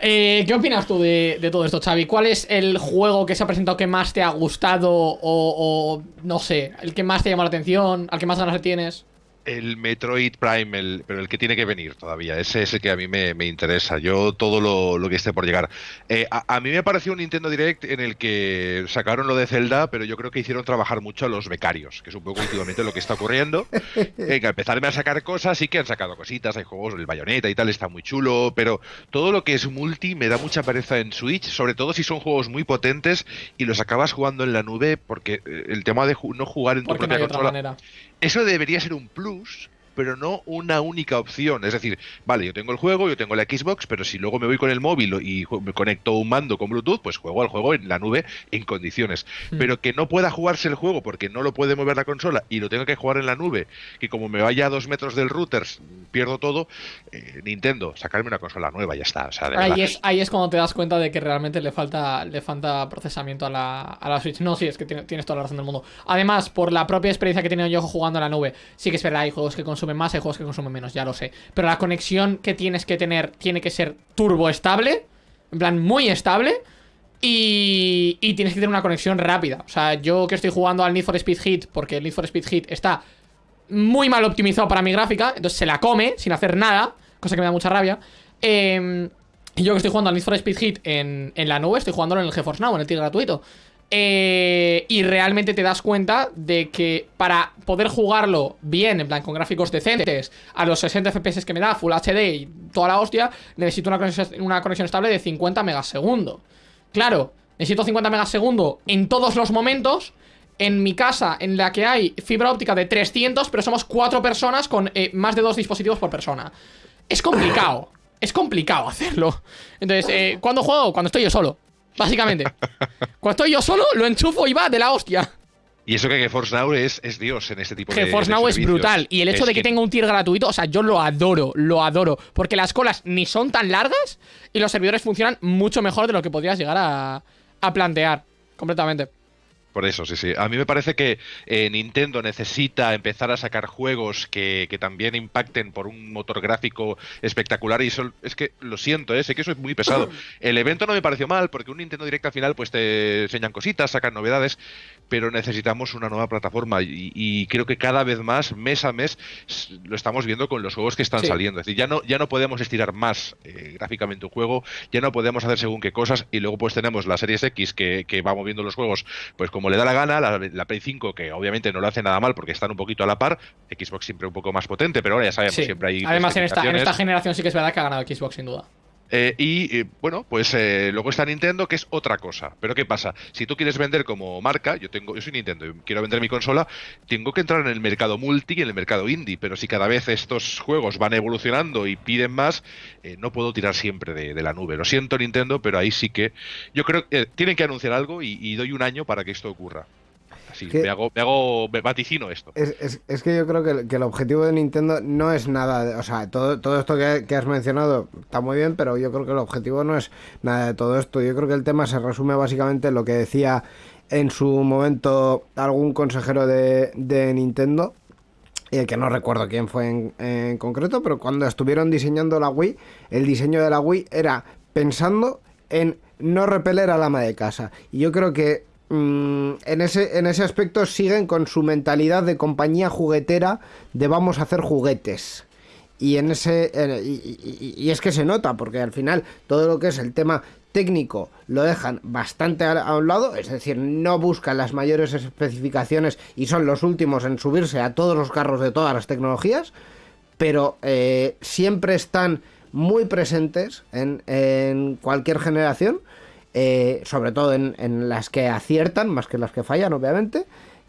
S2: Eh, ¿Qué opinas tú de, todo esto, Xavi? ¿Cuál es el juego que se ha presentado que más te ha gustado o, o, no sé, el que más te llama la atención, al que más ganas le tienes?
S4: El Metroid Prime, el- pero el que tiene que venir todavía. Ese es el que a mí me, me interesa. Yo todo lo, lo que esté por llegar. Eh, a, a mí me pareció un Nintendo Direct en el que sacaron lo de Zelda, pero yo creo que hicieron trabajar mucho a los becarios, que es un poco últimamente lo que está ocurriendo. Eh, que empezarme a sacar cosas, sí que han sacado cositas, hay juegos, el Bayonetta y tal, está muy chulo, pero todo lo que es multi me da mucha pereza en Switch, sobre todo si son juegos muy potentes y los acabas jugando en la nube, porque eh, el tema de ju- no jugar en tu
S2: Porque no
S4: propia
S2: otra
S4: consola
S2: manera.
S4: eso debería ser un plus, cruz pero no una única opción. Es decir, vale, yo tengo el juego, yo tengo la Xbox, pero si luego me voy con el móvil y me conecto un mando con Bluetooth, pues juego al juego en la nube en condiciones.
S2: Hmm.
S4: Pero que no pueda jugarse el juego porque no lo puede mover la consola y lo tengo que jugar en la nube, que como me vaya a dos metros del router, pierdo todo. eh, Nintendo, sacarme una consola nueva, ya está. O sea, de verdad.
S2: Ahí es, ahí es cuando te das cuenta de que realmente le falta, le falta procesamiento a la, a la Switch. No, sí, es que tiene- tienes toda la razón del mundo. Además, por la propia experiencia que he tenido yo jugando en la nube, sí que es verdad, hay juegos que consumen más, hay juegos que consumen menos, ya lo sé. Pero la conexión que tienes que tener tiene que ser turbo estable, en plan muy estable. Y, y tienes que tener una conexión rápida. O sea, yo que estoy jugando al Need for Speed Hit, porque el Need for Speed Hit está muy mal optimizado para mi gráfica, entonces se la come sin hacer nada, cosa que me da mucha rabia. Eh, yo que estoy jugando al Need for Speed Hit en, en la nube, estoy jugándolo en el GeForce Now, en el tier gratuito. Eh, y realmente te das cuenta de que para poder jugarlo bien, en plan con gráficos decentes, a los 60 FPS que me da, Full HD y toda la hostia, necesito una conexión, una conexión estable de 50 megas segundo. Claro, necesito 50 megas segundo en todos los momentos. En mi casa, en la que hay fibra óptica de 300, pero somos cuatro personas con eh, más de dos dispositivos por persona. Es complicado. es complicado hacerlo. Entonces, eh, ¿cuándo juego? Cuando estoy yo solo. Básicamente. Cuando estoy yo solo, lo enchufo y va de la hostia.
S4: Y eso que GeForce Now es, es Dios en este tipo de
S2: GeForce
S4: de
S2: Now es brutal. Y el hecho
S4: Es
S2: de que tenga un tier gratuito, o sea, yo lo adoro, lo adoro. Porque las colas ni son tan largas y los servidores funcionan mucho mejor de lo que podrías llegar a, a plantear. Completamente.
S4: Por eso, sí, sí. A mí me parece que eh, Nintendo necesita empezar a sacar juegos que, que también impacten por un motor gráfico espectacular y eso, es que lo siento, ¿eh? sé que eso es muy pesado. El evento no me pareció mal porque un Nintendo Direct al final pues te enseñan cositas, sacan novedades, pero necesitamos una nueva plataforma y, y creo que cada vez más, mes a mes, lo estamos viendo con los juegos que están
S2: Sí.
S4: saliendo. Es decir, ya no, ya no podemos estirar más eh, gráficamente un juego, ya no podemos hacer según qué cosas y luego pues tenemos la Series X que, que va moviendo los juegos pues como le da la gana, la, la Play 5 que obviamente no lo hace nada mal porque están un poquito a la par, Xbox siempre un poco más potente, pero ahora ya sabemos,
S2: Sí.
S4: siempre hay
S2: Además, en esta, en esta generación sí que es verdad que ha ganado Xbox, sin duda.
S4: Eh, y eh, bueno, pues eh, luego está Nintendo, que es otra cosa. Pero ¿qué pasa? Si tú quieres vender como marca, yo tengo, yo soy Nintendo y quiero vender mi consola, tengo que entrar en el mercado multi y en el mercado indie. Pero si cada vez estos juegos van evolucionando y piden más, eh, no puedo tirar siempre de, la nube. Lo siento, Nintendo, pero ahí sí que. Yo creo que eh, tienen que anunciar algo y doy un año para que esto ocurra. Me hago, me hago, me vaticino esto.
S3: Es, es- es que yo creo que, el- que el objetivo de Nintendo no es nada, de- o sea, todo, todo esto que, que has mencionado está muy bien, pero yo creo que el objetivo no es nada de todo esto. Yo creo que el tema se resume básicamente en lo que decía en su momento algún consejero de, de Nintendo, eh, que no recuerdo quién fue en, en concreto, pero cuando estuvieron diseñando la Wii, el diseño de la Wii era pensando en no repeler al ama de casa. Y yo creo que mm, en, ese, en ese aspecto siguen con su mentalidad de compañía juguetera de vamos a hacer juguetes. Y en ese y, es que se nota, porque al final todo lo que es el tema técnico lo dejan bastante a, un lado, es decir, no buscan las mayores especificaciones y son los últimos en subirse a todos los carros de todas las tecnologías, pero eh, siempre están muy presentes en, en cualquier generación, eh, sobre todo en, en las que aciertan, más que en las que fallan, obviamente,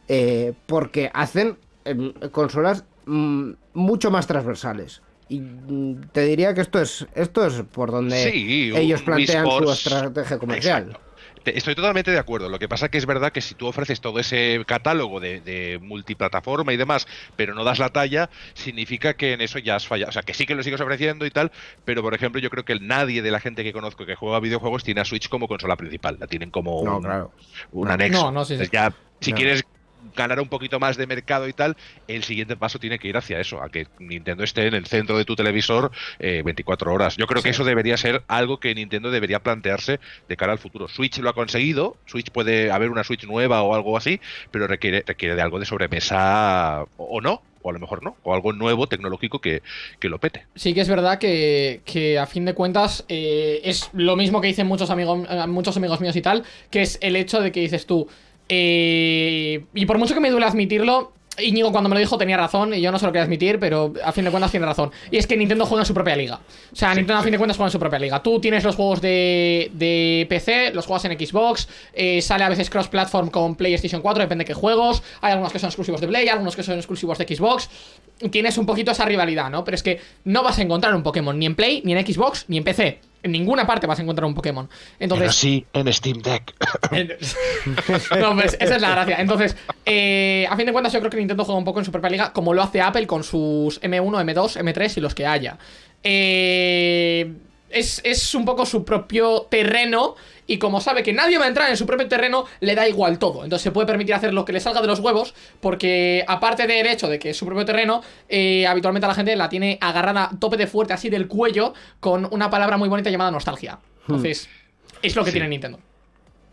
S3: eh, porque hacen em, consolas mm, mucho más transversales. Y mm, te diría que esto es esto es por donde
S4: Sí,
S3: ellos plantean su estrategia comercial.
S4: Exacto. Te- Estoy totalmente de acuerdo. Lo que pasa que es verdad que si tú ofreces todo ese catálogo de, de multiplataforma y demás, pero no das la talla, significa que en eso ya has fallado. O sea, que sí que lo sigues ofreciendo y tal, pero por ejemplo, yo creo que nadie de la gente que conozco que juega videojuegos tiene a Switch como consola principal. La tienen como
S3: No,
S4: un,
S3: claro.
S4: un anexo.
S2: No, no, sí, sí.
S4: Entonces ya, si
S3: No.
S4: quieres ganar un poquito más de mercado y tal, el siguiente paso tiene que ir hacia eso, a que Nintendo esté en el centro de tu televisor eh, 24 horas. Yo creo que eso debería ser algo que Nintendo debería plantearse de cara al futuro. Switch lo ha conseguido, Switch puede haber una Switch nueva o algo así, pero requiere, requiere de algo de sobremesa o, no, o a lo mejor no, o algo nuevo, tecnológico que, que lo pete.
S2: Sí que es verdad que, que a fin de cuentas eh, es lo mismo que dicen muchos amigos, eh, muchos amigos míos y tal, que es el hecho de que dices tú, eh, y por mucho que me duele admitirlo, Íñigo cuando me lo dijo tenía razón y yo no se lo quería admitir, pero a fin de cuentas tiene razón. Y es que Nintendo juega en su propia liga. O sea, Nintendo a fin de cuentas juega en su propia liga. Tú tienes los juegos de, de PC, los juegas en Xbox, eh, sale a veces cross-platform con PlayStation 4, depende de qué juegos. Hay algunos que son exclusivos de Play, algunos que son exclusivos de Xbox. Tienes un poquito esa rivalidad, ¿no? Pero es que no vas a encontrar un Pokémon ni en Play, ni en Xbox, ni en PC. En ninguna parte vas a encontrar un Pokémon. Entonces,
S4: Pero sí en Steam Deck.
S2: no, pues esa es la gracia. Entonces, eh, a fin de cuentas, yo creo que Nintendo juega un poco en su propia liga, como lo hace Apple con sus M1, M2, M3 y los que haya. Eh, es, es un poco su propio terreno. Y como sabe que nadie va a entrar en su propio terreno, le da igual todo. Entonces se puede permitir hacer lo que le salga de los huevos, porque aparte del hecho de que es su propio terreno, eh, habitualmente a la gente la tiene agarrada tope de fuerte así del cuello con una palabra muy bonita llamada nostalgia. Entonces, es lo que
S4: Sí.
S2: tiene Nintendo.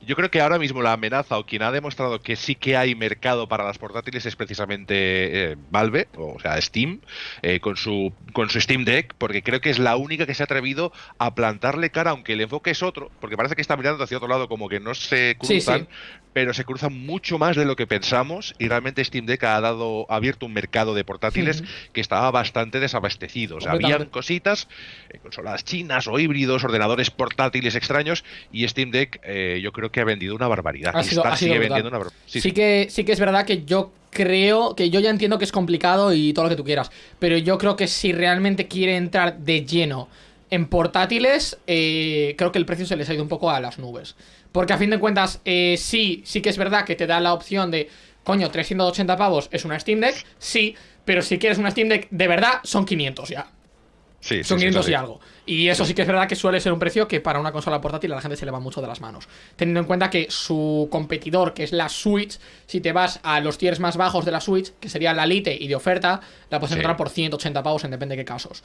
S4: Yo creo que ahora mismo la amenaza o quien ha demostrado que sí que hay mercado para las portátiles es precisamente eh, Valve, o sea, Steam, eh, con, su, con su Steam Deck, porque creo que es la única que se ha atrevido a plantarle cara, aunque el enfoque es otro, porque parece que está mirando hacia otro lado como que no se
S2: Sí,
S4: cruzan,
S2: sí.
S4: Pero se cruzan mucho más de lo que pensamos y realmente Steam Deck ha dado ha abierto un mercado de portátiles que estaba bastante desabastecido. O sea, habían cositas, eh, consolas chinas o híbridos, ordenadores portátiles extraños y Steam Deck eh, yo creo que ha vendido una barbaridad.
S2: Ha
S4: y
S2: sido-
S4: está-
S2: ha sido
S4: sigue
S2: brutal.
S4: vendiendo una barbaridad.
S2: Sí, que, sí que es verdad que yo creo que yo ya entiendo que es complicado y todo lo que tú quieras, pero yo creo que si realmente quiere entrar de lleno en portátiles, eh, creo que el precio se les ha ido un poco a las nubes. Porque a fin de cuentas, eh, sí, sí que es verdad que te da la opción de, coño, 380 pavos es una Steam Deck, sí, pero si quieres una Steam Deck de verdad, son 500 ya.
S4: Sí,
S2: Son
S4: sí,
S2: 500
S4: sí.
S2: y algo. Y eso sí que es verdad que suele ser un precio que para una consola portátil a la gente se le va mucho de las manos. Teniendo en cuenta que su competidor, que es la Switch, si te vas a los tiers más bajos de la Switch, que sería la Lite y de oferta, la puedes encontrar por 180 pavos en depende de qué casos.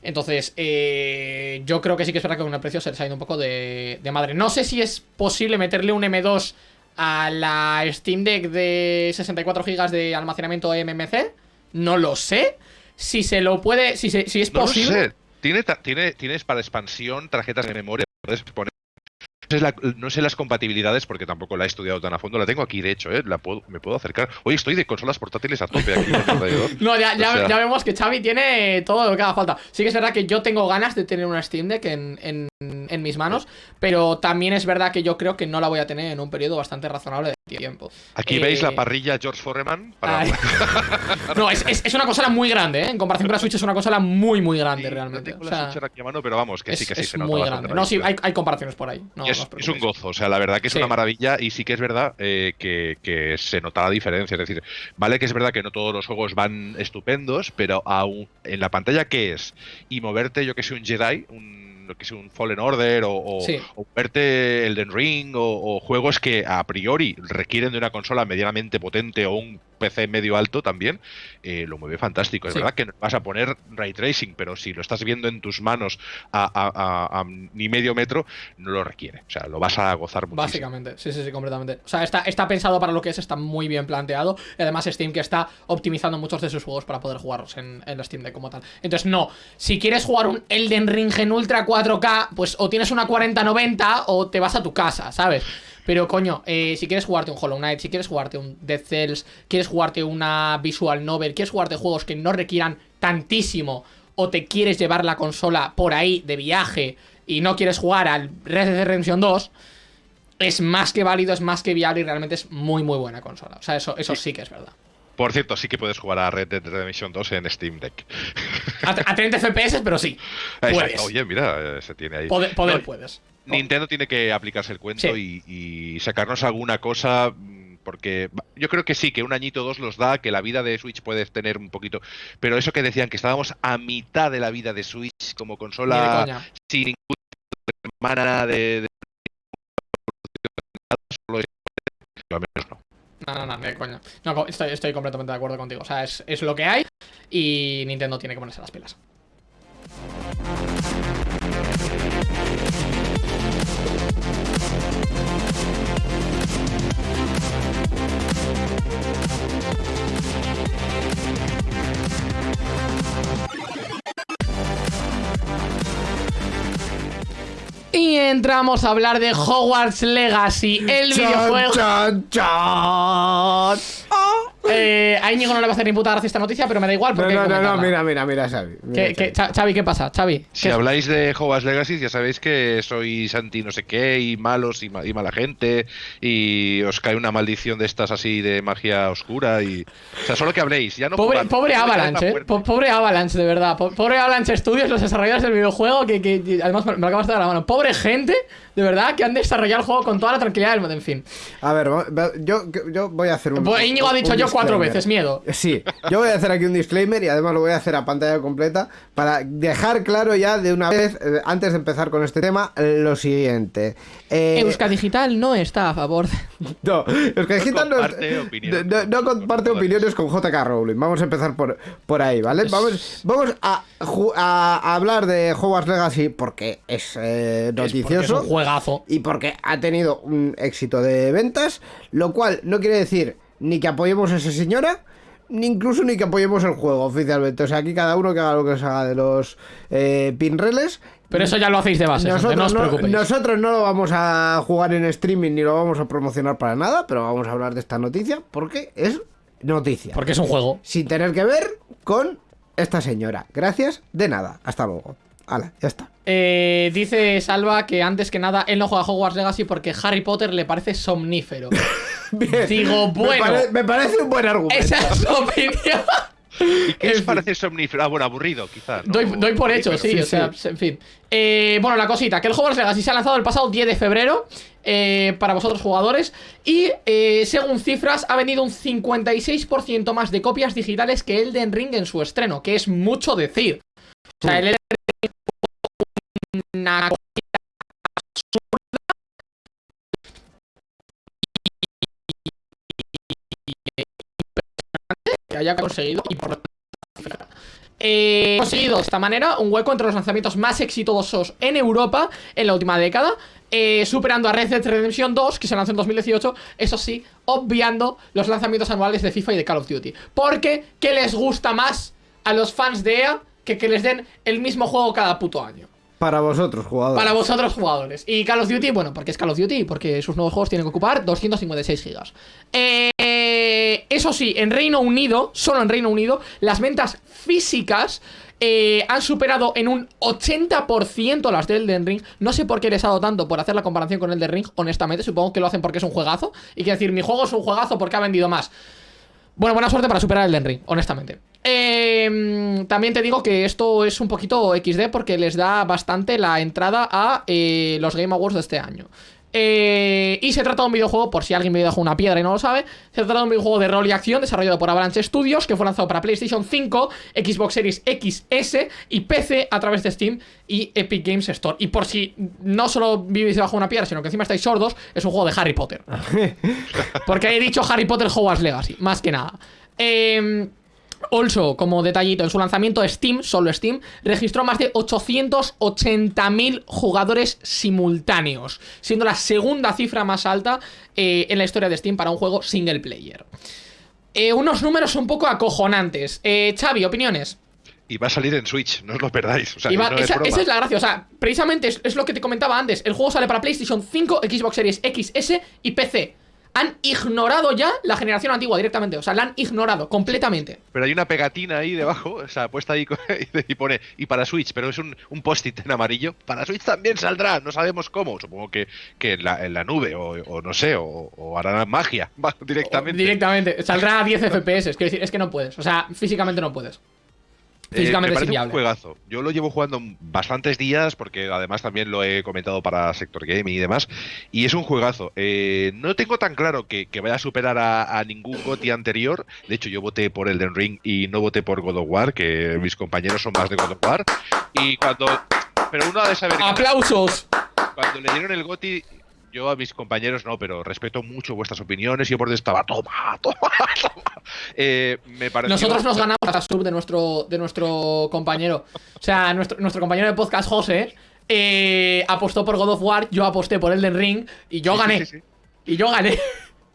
S2: Entonces, eh, yo creo que sí que es verdad que con el precio se les ha ido un poco de, de madre. No sé si es posible meterle un M2 a la Steam Deck de 64 GB de almacenamiento MMC. No lo sé. Si se lo puede, si, se- si es
S4: No
S2: posible.
S4: sé. Tiene, tiene, tienes para expansión tarjetas de memoria. Puedes poner. No sé, la- no sé las compatibilidades porque tampoco la he estudiado tan a fondo. La tengo aquí, de hecho, ¿eh? la puedo, me puedo acercar. Hoy estoy de consolas portátiles a tope aquí.
S2: No, ya, ya,
S4: O sea-
S2: ya vemos que Xavi tiene todo lo que haga falta. Sí que es verdad que yo tengo ganas de tener una Steam Deck en, en- en mis manos, pero también es verdad que yo creo que no la voy a tener en un periodo bastante razonable de tiempo.
S4: Aquí
S2: Eh,
S4: veis la parrilla George Foreman. Para...
S2: No, es, es- es una consola muy grande, ¿eh? En comparación con la Switch es una consola muy, muy grande
S4: Sí,
S2: realmente.
S4: No tengo
S2: O
S4: la
S2: sea,
S4: Switch aquí a mano, pero vamos, que
S2: es,
S4: sí, que sí,
S2: es
S4: se nota
S2: muy grande. No, sí, hay, hay comparaciones por ahí. No,
S4: es,
S2: no
S4: un gozo, o sea, la verdad que es
S2: Sí.
S4: una maravilla y sí que es verdad eh, que, que se nota la diferencia. Es decir, vale que es verdad que no todos los juegos van estupendos, pero aún en la pantalla que es y moverte, yo que sé, un Jedi, un lo que sea un Fallen Order o, o,
S2: Sí.
S4: o verte Elden Ring o, o juegos que a priori requieren de una consola medianamente potente o un PC medio alto también, eh, lo mueve fantástico. Es
S2: Sí.
S4: verdad que vas a poner ray tracing, pero si lo estás viendo en tus manos a, a- a- a ni medio metro, no lo requiere. O sea, lo vas a gozar muchísimo.
S2: Básicamente, sí, sí, sí, completamente. O sea, está, está pensado para lo que es, está muy bien planteado. Y además, Steam que está optimizando muchos de sus juegos para poder jugarlos en, en la Steam Deck como tal. Entonces, no, si quieres jugar un Elden Ring en Ultra 4K, pues o tienes una 4090 o te vas a tu casa, ¿sabes? Pero coño, eh, si quieres jugarte un Hollow Knight, si quieres jugarte un Dead Cells, quieres jugarte una Visual Novel, quieres jugarte juegos que no requieran tantísimo o te quieres llevar la consola por ahí de viaje y no quieres jugar al Red Dead Redemption 2, es más que válido, es más que viable y realmente es muy muy buena consola. O sea, eso, eso sí que es verdad.
S4: Por cierto, sí que puedes jugar a Red Dead Redemption 2 en Steam Deck.
S2: A, a 30 FPS, pero sí.
S4: Exacto.
S2: Puedes.
S4: Oye, mira, eh, se tiene ahí.
S2: Poder, poder
S4: No,
S2: puedes.
S4: Nintendo tiene que aplicarse el cuento
S2: Sí.
S4: y, y sacarnos alguna cosa. mm, Porque yo creo que sí, que un añito o dos los da, que la vida de Switch puede tener un poquito. Pero eso que decían que estábamos a mitad de la vida de Switch como consola sin ninguna hermana de, de- solo es- al menos no.
S2: No, no, no, de coña. No, estoy, estoy completamente de acuerdo contigo. O sea, es, es lo que hay y Nintendo tiene que ponerse las pilas. Y entramos a hablar de Hogwarts Legacy, el videojuego.
S3: Chan, chan.
S2: Eh, a Íñigo no le va a hacer ni puta gracia esta noticia, pero me da igual
S3: No,
S2: porque.
S3: no, no, no, mira, mira, mira, Xavi. mira,
S2: ¿Qué,
S3: Xavi.
S2: ¿qué pasa? Xavi.
S4: Si
S2: ¿qué-
S4: habláis de Hogwarts Legacy, ya sabéis que sois anti no sé qué, y malos, y, ma- y mala gente, y os cae una maldición de estas así de magia oscura, y... O sea, solo que habléis, ya no
S2: Pobre,
S4: jugad,
S2: pobre
S4: no
S2: Avalanche, eh. pobre Avalanche, de verdad. Po- Pobre Avalanche Studios, los desarrolladores del videojuego, que, además me lo acabas de dar la mano. Pobre gente, de verdad, que han desarrollado el juego con toda la tranquilidad del mundo. En fin.
S3: A ver, yo, yo voy a hacer un.
S2: Pues Íñigo ha dicho yo cuatro veces, miedo.
S3: Sí, yo voy a hacer aquí un disclaimer y además lo voy a hacer a pantalla completa para dejar claro ya de una vez, eh, antes de empezar con este tema, lo siguiente. Eh,
S2: Euska Digital no está a favor de...
S3: No, que Digital no,
S4: comparte opiniones
S3: no- comparte
S4: con
S3: opiniones con JK Rowling. Vamos a empezar por, por ahí, ¿vale? Vamos, vamos a, ju- a- a hablar de Hogwarts Legacy porque es eh,
S2: Es porque
S3: noticioso.
S2: Es un juegazo.
S3: y porque ha tenido un éxito de ventas, lo cual no quiere decir ni que apoyemos a esa señora, ni incluso ni que apoyemos el juego oficialmente. O sea, aquí cada uno que haga lo que se haga de los eh, pinreles.
S2: Pero eso ya lo hacéis de base,
S3: Nosotros
S2: no os
S3: no,
S2: preocupéis.
S3: nosotros no lo vamos a jugar en streaming ni lo vamos a promocionar para nada, pero vamos a hablar de esta noticia porque es noticia.
S2: Porque es un juego.
S3: Sin tener que ver con esta señora. Gracias, de nada. Hasta luego. Hala, ya está.
S2: Eh, dice Salva que antes que nada él no juega a Hogwarts Legacy porque Harry Potter le parece somnífero.
S3: Bien.
S2: Digo,
S3: Me
S2: bueno.
S3: pare- me parece un buen argumento.
S2: Esa es su opinión.
S4: ¿Y qué parece somnífero? Ah, bueno, aburrido, quizás. ¿no?
S2: Doy, doy por hecho, sí,
S3: sí,
S2: o sea, en fin. Eh, bueno, la cosita, que el Hogwarts Legacy se ha lanzado el pasado 10 de febrero eh, para vosotros jugadores y eh, según cifras ha vendido un 56% más de copias digitales que Elden Ring en su estreno, que es mucho decir. O sea, el una que haya conseguido y por eh, conseguido de esta manera un hueco entre los lanzamientos más exitosos en Europa en la última década, eh, superando a Red Dead Redemption 2, que se lanzó en 2018, eso sí, obviando los lanzamientos anuales de FIFA y de Call of Duty. Porque, ¿qué les gusta más a los fans de EA que que les den el mismo juego cada puto año?
S3: Para vosotros, jugadores.
S2: Para vosotros jugadores. Y Call of Duty, bueno, porque es Call of Duty, porque sus nuevos juegos tienen que ocupar 256 gigas. Eh, eso sí, en Reino Unido, solo en Reino Unido, las ventas físicas eh, han superado en un 80% las de Elden Ring. No sé por qué les ha dado tanto por hacer la comparación con Elden Ring, honestamente. Supongo que lo hacen porque es un juegazo. Y que decir, mi juego es un juegazo porque ha vendido más. Bueno, buena suerte para superar el Den Ring, honestamente. Eh, también te digo que esto es un poquito XD porque les da bastante la entrada a eh, los Game Awards de este año. Eh, y se trata de un videojuego, por si alguien me dejó una piedra y no lo sabe, se trata de un videojuego de rol y acción desarrollado por Avalanche Studios que fue lanzado para PlayStation 5, Xbox Series XS y PC a través de Steam y Epic Games Store. Y por si no solo vivís debajo de una piedra, sino que encima estáis sordos, es un juego de Harry Potter. Porque he dicho Harry Potter Hogwarts Legacy, más que nada. Eh, Also, como detallito, en su lanzamiento Steam, solo Steam, registró más de 880.000 jugadores simultáneos, siendo la segunda cifra más alta eh, en la historia de Steam para un juego single player. Eh, unos números un poco acojonantes. Eh, Xavi, opiniones.
S4: Y va a salir en Switch, no os lo perdáis. O sea,
S2: Y va-
S4: no es
S2: esa,
S4: broma.
S2: esa es la gracia, o sea, precisamente es, es lo que te comentaba antes. El juego sale para PlayStation 5, Xbox Series XS y PC. Han ignorado ya la generación antigua directamente, o sea, la han ignorado completamente.
S4: Pero hay una pegatina ahí debajo, o sea, puesta ahí y pone, y para Switch, pero es un, un post-it en amarillo. Para Switch también saldrá, no sabemos cómo. Supongo que, que en, la, en la nube, o, o no sé, o, o harán magia directamente.
S2: Directamente. Saldrá a 10 FPS. Es que, decir, es que no puedes. O sea, físicamente no puedes.
S4: Eh,
S2: Físicamente
S4: me parece un juegazo. Yo lo llevo jugando bastantes días porque además también lo he comentado para Sector Gaming y demás. Y es un juegazo. Eh, no tengo tan claro que, que vaya a superar a, a ningún GOTY anterior. De hecho, yo voté por Elden Ring y no voté por God of War, que mis compañeros son más de God of War. Y cuando. Pero uno ha de saber que
S2: ¡Aplausos!
S4: cuando le dieron el GOTY yo a mis compañeros no, pero respeto mucho vuestras opiniones. Yo por dentro estaba, toma, toma, toma. Eh, me pareció...
S2: Nosotros nos ganamos la sub de nuestro, de nuestro compañero. O sea, nuestro, nuestro compañero de podcast, José, eh, apostó por God of War, yo aposté por Elden Ring y yo
S4: sí,
S2: gané.
S4: sí, sí.
S2: Y yo gané.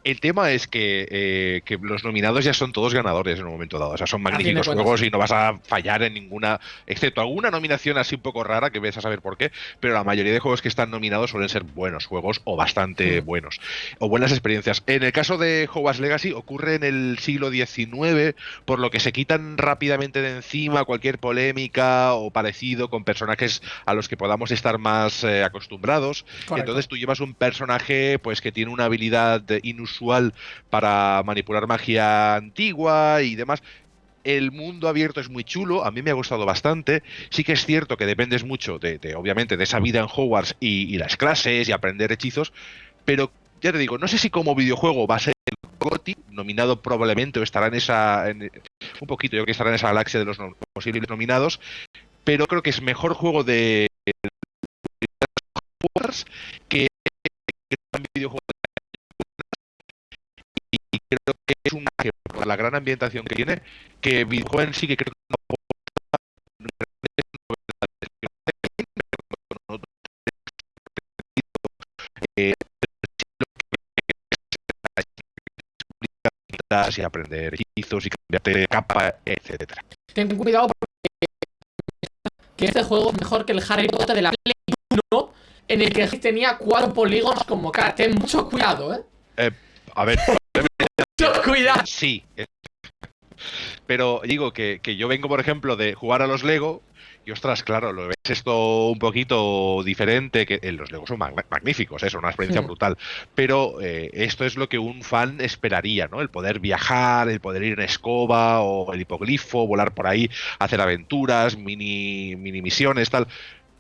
S4: El tema es que, eh, que los nominados ya son todos ganadores en un momento dado. O sea, son magníficos juegos y no vas a fallar en ninguna, excepto alguna nominación así un poco rara que ves a saber por qué. Pero la mayoría de juegos que están nominados suelen ser buenos juegos o bastante
S2: Mm.
S4: buenos o buenas experiencias. En el caso de Hogwarts Legacy ocurre en el siglo XIX, por lo que se quitan rápidamente de encima cualquier polémica o parecido con personajes a los que podamos estar más eh, acostumbrados.
S2: Correcto.
S4: Entonces tú llevas un personaje pues que tiene una habilidad inusual para manipular magia antigua y demás. El mundo abierto es muy chulo, a mí me ha gustado bastante. Sí que es cierto que dependes mucho de, obviamente, de esa vida en Hogwarts y, las clases y aprender hechizos, pero ya te digo, no sé si como videojuego va a ser el GOTY, nominado probablemente o estará en esa, en- un poquito, yo creo que estará en esa galaxia de los no- posibles nominados, pero creo que es mejor juego de Hogwarts que videojuego es una que por la gran ambientación que tiene que en sí que creo que no aporta grandes novedades. Eh, y aprender hechizos y cambiarte de capa, etcétera.
S2: Ten cuidado porque que este juego es mejor que el Harry Potter de la Play 1 en el que tenía cuatro polígonos como cara. Ten mucho cuidado, eh.
S4: A ver,
S2: cuidado.
S4: sí. eh, Pero digo que, que yo vengo, por ejemplo, de jugar a los Lego. Y ostras, claro, lo ves esto un poquito diferente, que eh, los Legos son mag- magníficos, es una experiencia brutal. Pero eh, esto es lo que un fan esperaría, ¿no? El poder viajar, el poder ir en escoba o el hipoglifo, volar por ahí, hacer aventuras, mini, mini misiones, tal.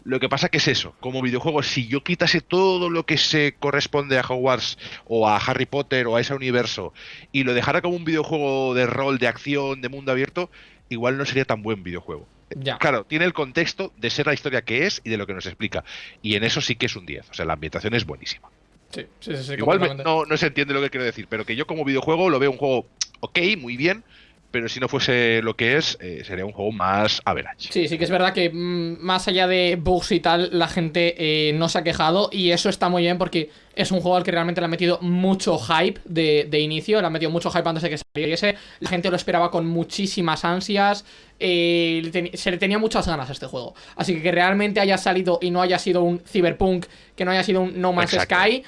S4: Lo que pasa que es eso, como videojuego, si yo quitase todo lo que se corresponde a Hogwarts o a Harry Potter o a ese universo y lo dejara como un videojuego de rol, de acción, de mundo abierto, igual no sería tan buen videojuego.
S2: Ya.
S4: Claro, tiene el contexto de ser la historia que es y de lo que nos explica. Y en eso sí que es un 10. O sea, la ambientación es buenísima.
S2: Sí, sí, sí, sí,
S4: Igual no, no se entiende lo que quiero decir, pero que yo como videojuego lo veo un juego ok, muy bien, pero si no fuese lo que es, eh, sería un juego más average.
S2: Sí, sí que es verdad que mm, más allá de bugs y tal, la gente eh, no se ha quejado y eso está muy bien porque es un juego al que realmente le ha metido mucho hype de, de inicio, le ha metido mucho hype antes de que saliese, la gente lo esperaba con muchísimas ansias, eh, se le tenía muchas ganas a este juego. Así que que realmente haya salido y no haya sido un Cyberpunk, que no haya sido un No Man's
S4: Exacto.
S2: Sky,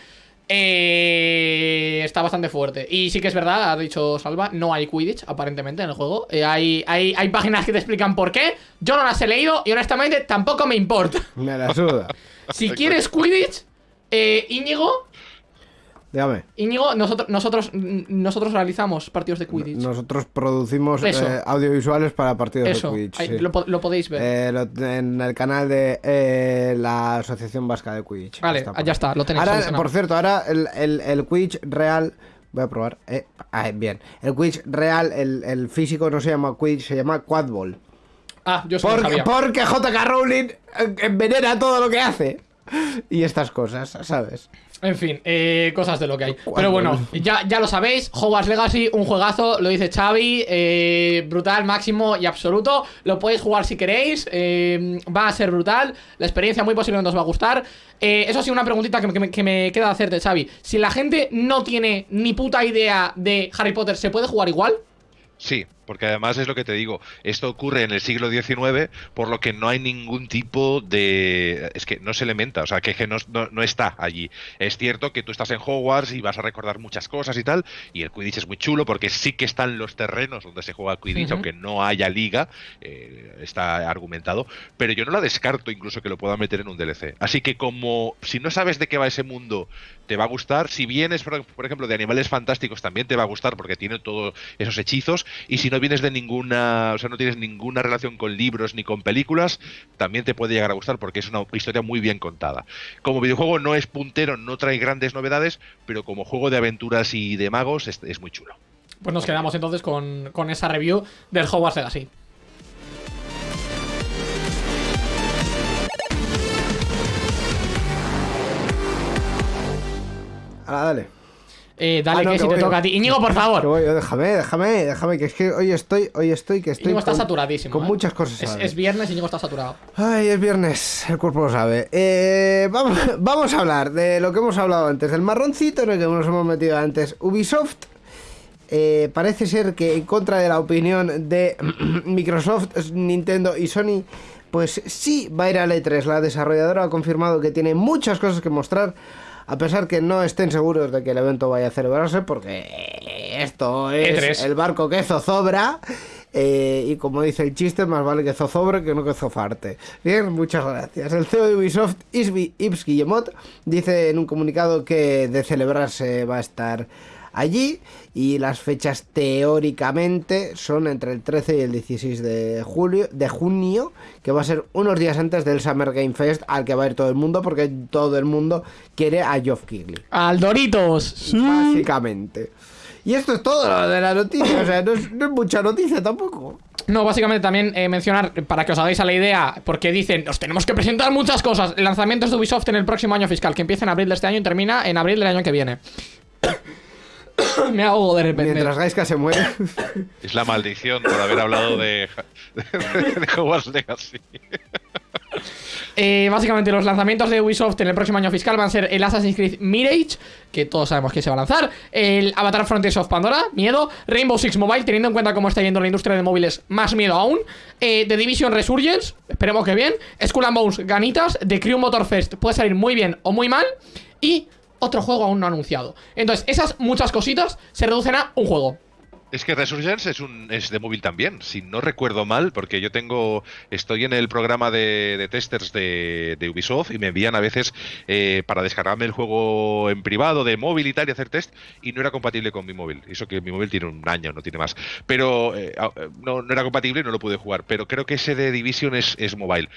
S2: eh, está bastante fuerte. Y sí que es verdad, ha dicho Salva, no hay Quidditch aparentemente en el juego. Eh, hay, hay, hay páginas que te explican por qué. Yo no las he leído y honestamente tampoco me importa.
S3: Me la suda.
S2: Si quieres Quidditch, eh, Íñigo,
S3: Dígame.
S2: Íñigo, nosotros, nosotros, nosotros realizamos partidos de Quidditch.
S3: Nosotros producimos eh, audiovisuales para partidos
S2: Eso,
S3: de Quidditch.
S2: ahí
S3: sí.
S2: lo, po- lo podéis ver.
S3: Eh, lo- en el canal de eh, la Asociación Vasca de Quidditch.
S2: vale,
S3: Está
S2: ya está, lo tenéis
S3: Ahora, por cierto, ahora el, el, el Quidditch real. Voy a probar. Ah, bien. El Quidditch real, el, el físico no se llama Quidditch, se llama Quadball.
S2: Ah, yo soy
S3: Porque, porque JK Rowling envenena todo lo que hace. Y estas cosas, ¿sabes?
S2: En fin, eh, cosas de lo que hay. Pero bueno, ya, ya lo sabéis, Hogwarts Legacy, un juegazo, lo dice Xavi, eh, brutal, máximo y absoluto. Lo podéis jugar si queréis, eh, va a ser brutal, la experiencia muy posiblemente os va a gustar. Eh, eso sí, una preguntita que me, que me- que me queda hacerte, Xavi. Si la gente no tiene ni puta idea de Harry Potter, ¿se puede jugar igual?
S4: Sí, porque además es lo que te digo, esto ocurre en el siglo XIX, por lo que no hay ningún tipo de... Es que no se elementa, o sea, que, que no, no- no está allí. Es cierto que tú estás en Hogwarts y vas a recordar muchas cosas y tal, y el Quidditch es muy chulo porque sí que están los terrenos donde se juega Quidditch, aunque no haya liga, eh, está argumentado, pero yo no la descarto incluso que lo pueda meter en un DLC. Así que como si no sabes de qué va ese mundo, te va a gustar. Si vienes, por, por ejemplo, de Animales Fantásticos, también te va a gustar porque tiene todos esos hechizos. Y si no vienes de ninguna, o sea, no tienes ninguna relación con libros ni con películas, también te puede llegar a gustar porque es una historia muy bien contada. Como videojuego no es puntero, no trae grandes novedades, pero como juego de aventuras y de magos es, es muy chulo.
S2: Pues nos quedamos entonces con, con esa review del Hogwarts Legacy.
S3: Ahora, dale.
S2: Eh, dale,
S3: Ah, no,
S2: que,
S3: que
S2: si te
S3: voy
S2: toca a ti. Íñigo, por favor.
S3: voy déjame, déjame, déjame, que es que hoy estoy, hoy estoy, que estoy
S2: Íñigo está
S3: con-
S2: saturadísimo.
S3: Con
S2: ¿eh?
S3: muchas cosas.
S2: Es, es viernes y Íñigo está saturado.
S3: Ay, es viernes, el cuerpo lo sabe. Eh, vamos, vamos a hablar de lo que hemos hablado antes, del marroncito en el que nos hemos metido antes. Ubisoft eh, parece ser que en contra de la opinión de Microsoft, Nintendo y Sony, pues sí va a ir a E3. La desarrolladora ha confirmado que tiene muchas cosas que mostrar. A pesar que no estén seguros de que el evento vaya a celebrarse, porque esto es
S2: E3.
S3: el barco que zozobra. eh, y como dice el chiste, más vale que zozobre que no que zofarte. Bien, muchas gracias. El CEO de Ubisoft, Ibs Guillemot, dice en un comunicado que de celebrarse va a estar allí y las fechas teóricamente son entre el 13 y el 16 de julio de junio que va a ser unos días antes del Summer Game Fest al que va a ir todo el mundo porque todo el mundo quiere a Geoff Keighley
S2: Al Doritos.
S3: básicamente y esto es todo lo de la noticia o sea no es, no es mucha noticia tampoco
S2: No, básicamente también eh, mencionar, para que os hagáis a la idea, porque dicen, os tenemos que presentar muchas cosas. Lanzamientos de Ubisoft en el próximo año fiscal, que empieza en abril de este año y termina en abril del año que viene. Me hago de repente.
S3: mientras Gaiska se muere
S4: Es la maldición por haber hablado de, de, de Hogwarts Legacy.
S2: Eh, básicamente los lanzamientos de Ubisoft en el próximo año fiscal van a ser el Assassin's Creed Mirage, que todos sabemos que se va a lanzar, el Avatar Frontiers of Pandora, miedo, Rainbow Six Mobile, teniendo en cuenta cómo está yendo la industria de móviles, más miedo aún, eh, The Division Resurgence, esperemos que bien, Skull and Bones, ganitas, The Crew Motor Fest, puede salir muy bien o muy mal, y otro juego aún no anunciado. Entonces, esas muchas cositas se reducen a un juego.
S4: Es que Resurgence es un es de móvil también, si no recuerdo mal, porque yo tengo estoy en el programa de, de testers de, Ubisoft y me envían a veces eh, para descargarme el juego en privado de móvil y tal y hacer test y no era compatible con mi móvil. Eso que mi móvil tiene un año, no tiene más. Pero eh, eh, no, no era compatible y no lo pude jugar. Pero creo que ese de Division es, es mobile.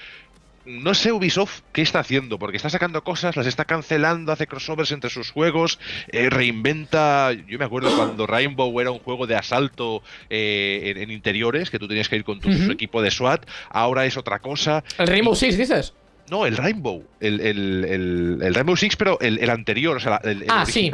S4: No sé Ubisoft qué está haciendo, porque está sacando cosas, las está cancelando, hace crossovers entre sus juegos, eh, reinventa. Yo me acuerdo cuando Rainbow era un juego de asalto eh, en, en interiores, que tú tenías que ir con tu equipo de SWAT, ahora es otra cosa.
S2: El Rainbow Six, dices.
S4: No, el Rainbow, el, el- el- el Rainbow Six, pero el, anterior, o sea, el,
S2: Ah, sí.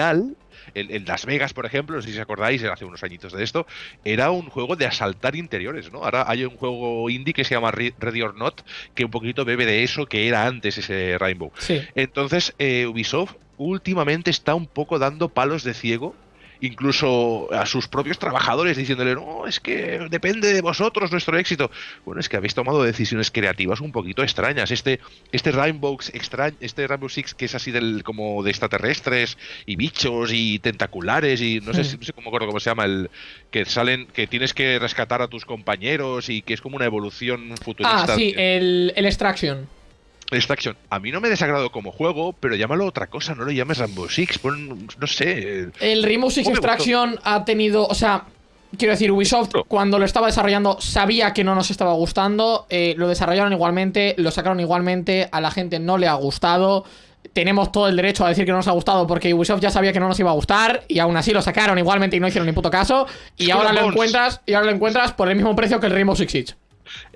S4: El Las Vegas, por ejemplo, no sé si os acordáis, hace unos añitos de esto, era un juego de asaltar interiores, ¿no? Ahora hay un juego indie que se llama Re- Ready or Not, que un poquito bebe de eso que era antes ese Rainbow.
S2: Sí.
S4: Entonces, eh, Ubisoft últimamente está un poco dando palos de ciego, incluso a sus propios trabajadores, diciéndole, no, es que depende de vosotros nuestro éxito. Bueno, es que habéis tomado decisiones creativas un poquito extrañas. Este, este Rainbow extraño, este Rainbow Six que es así del, como de extraterrestres y bichos y tentaculares y no sé, si- no sé cómo acuerdo cómo se llama el que salen, que tienes que rescatar a tus compañeros y que es como una evolución futurista.
S2: Ah, sí, el, el Extraction.
S4: Extraction. A mí no me desagrado como juego, pero llámalo otra cosa, no lo llames Rainbow Six, pon, no sé.
S2: El Rainbow Six. Extraction ha tenido, o sea, quiero decir, Ubisoft
S4: No.
S2: cuando lo estaba desarrollando sabía que no nos estaba gustando, eh, lo desarrollaron igualmente, lo sacaron igualmente, a la gente no le ha gustado. Tenemos todo el derecho a decir que no nos ha gustado porque Ubisoft ya sabía que no nos iba a gustar y aún así lo sacaron igualmente y no hicieron ni puto caso. Y ahora lo encuentras y ahora lo encuentras por el mismo precio que el Rainbow Six Siege.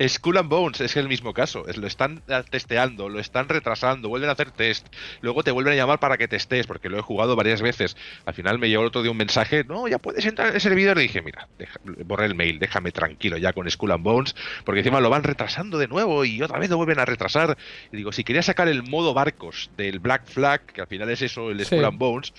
S4: Skull and Bones es el mismo caso. es- Lo están eh, testeando, lo están retrasando, vuelven a hacer test. Luego te vuelven a llamar para que testes, porque lo he jugado varias veces. Al final me llegó el otro día un mensaje: No, ya puedes entrar en el servidor. Y dije: Mira, deja- borré el mail, déjame tranquilo ya con Skull and Bones, porque encima lo van retrasando de nuevo y otra vez lo vuelven a retrasar. Y digo: Si quería sacar el modo barcos del Black Flag, que al final es eso, el
S2: Sí.
S4: Skull and Bones.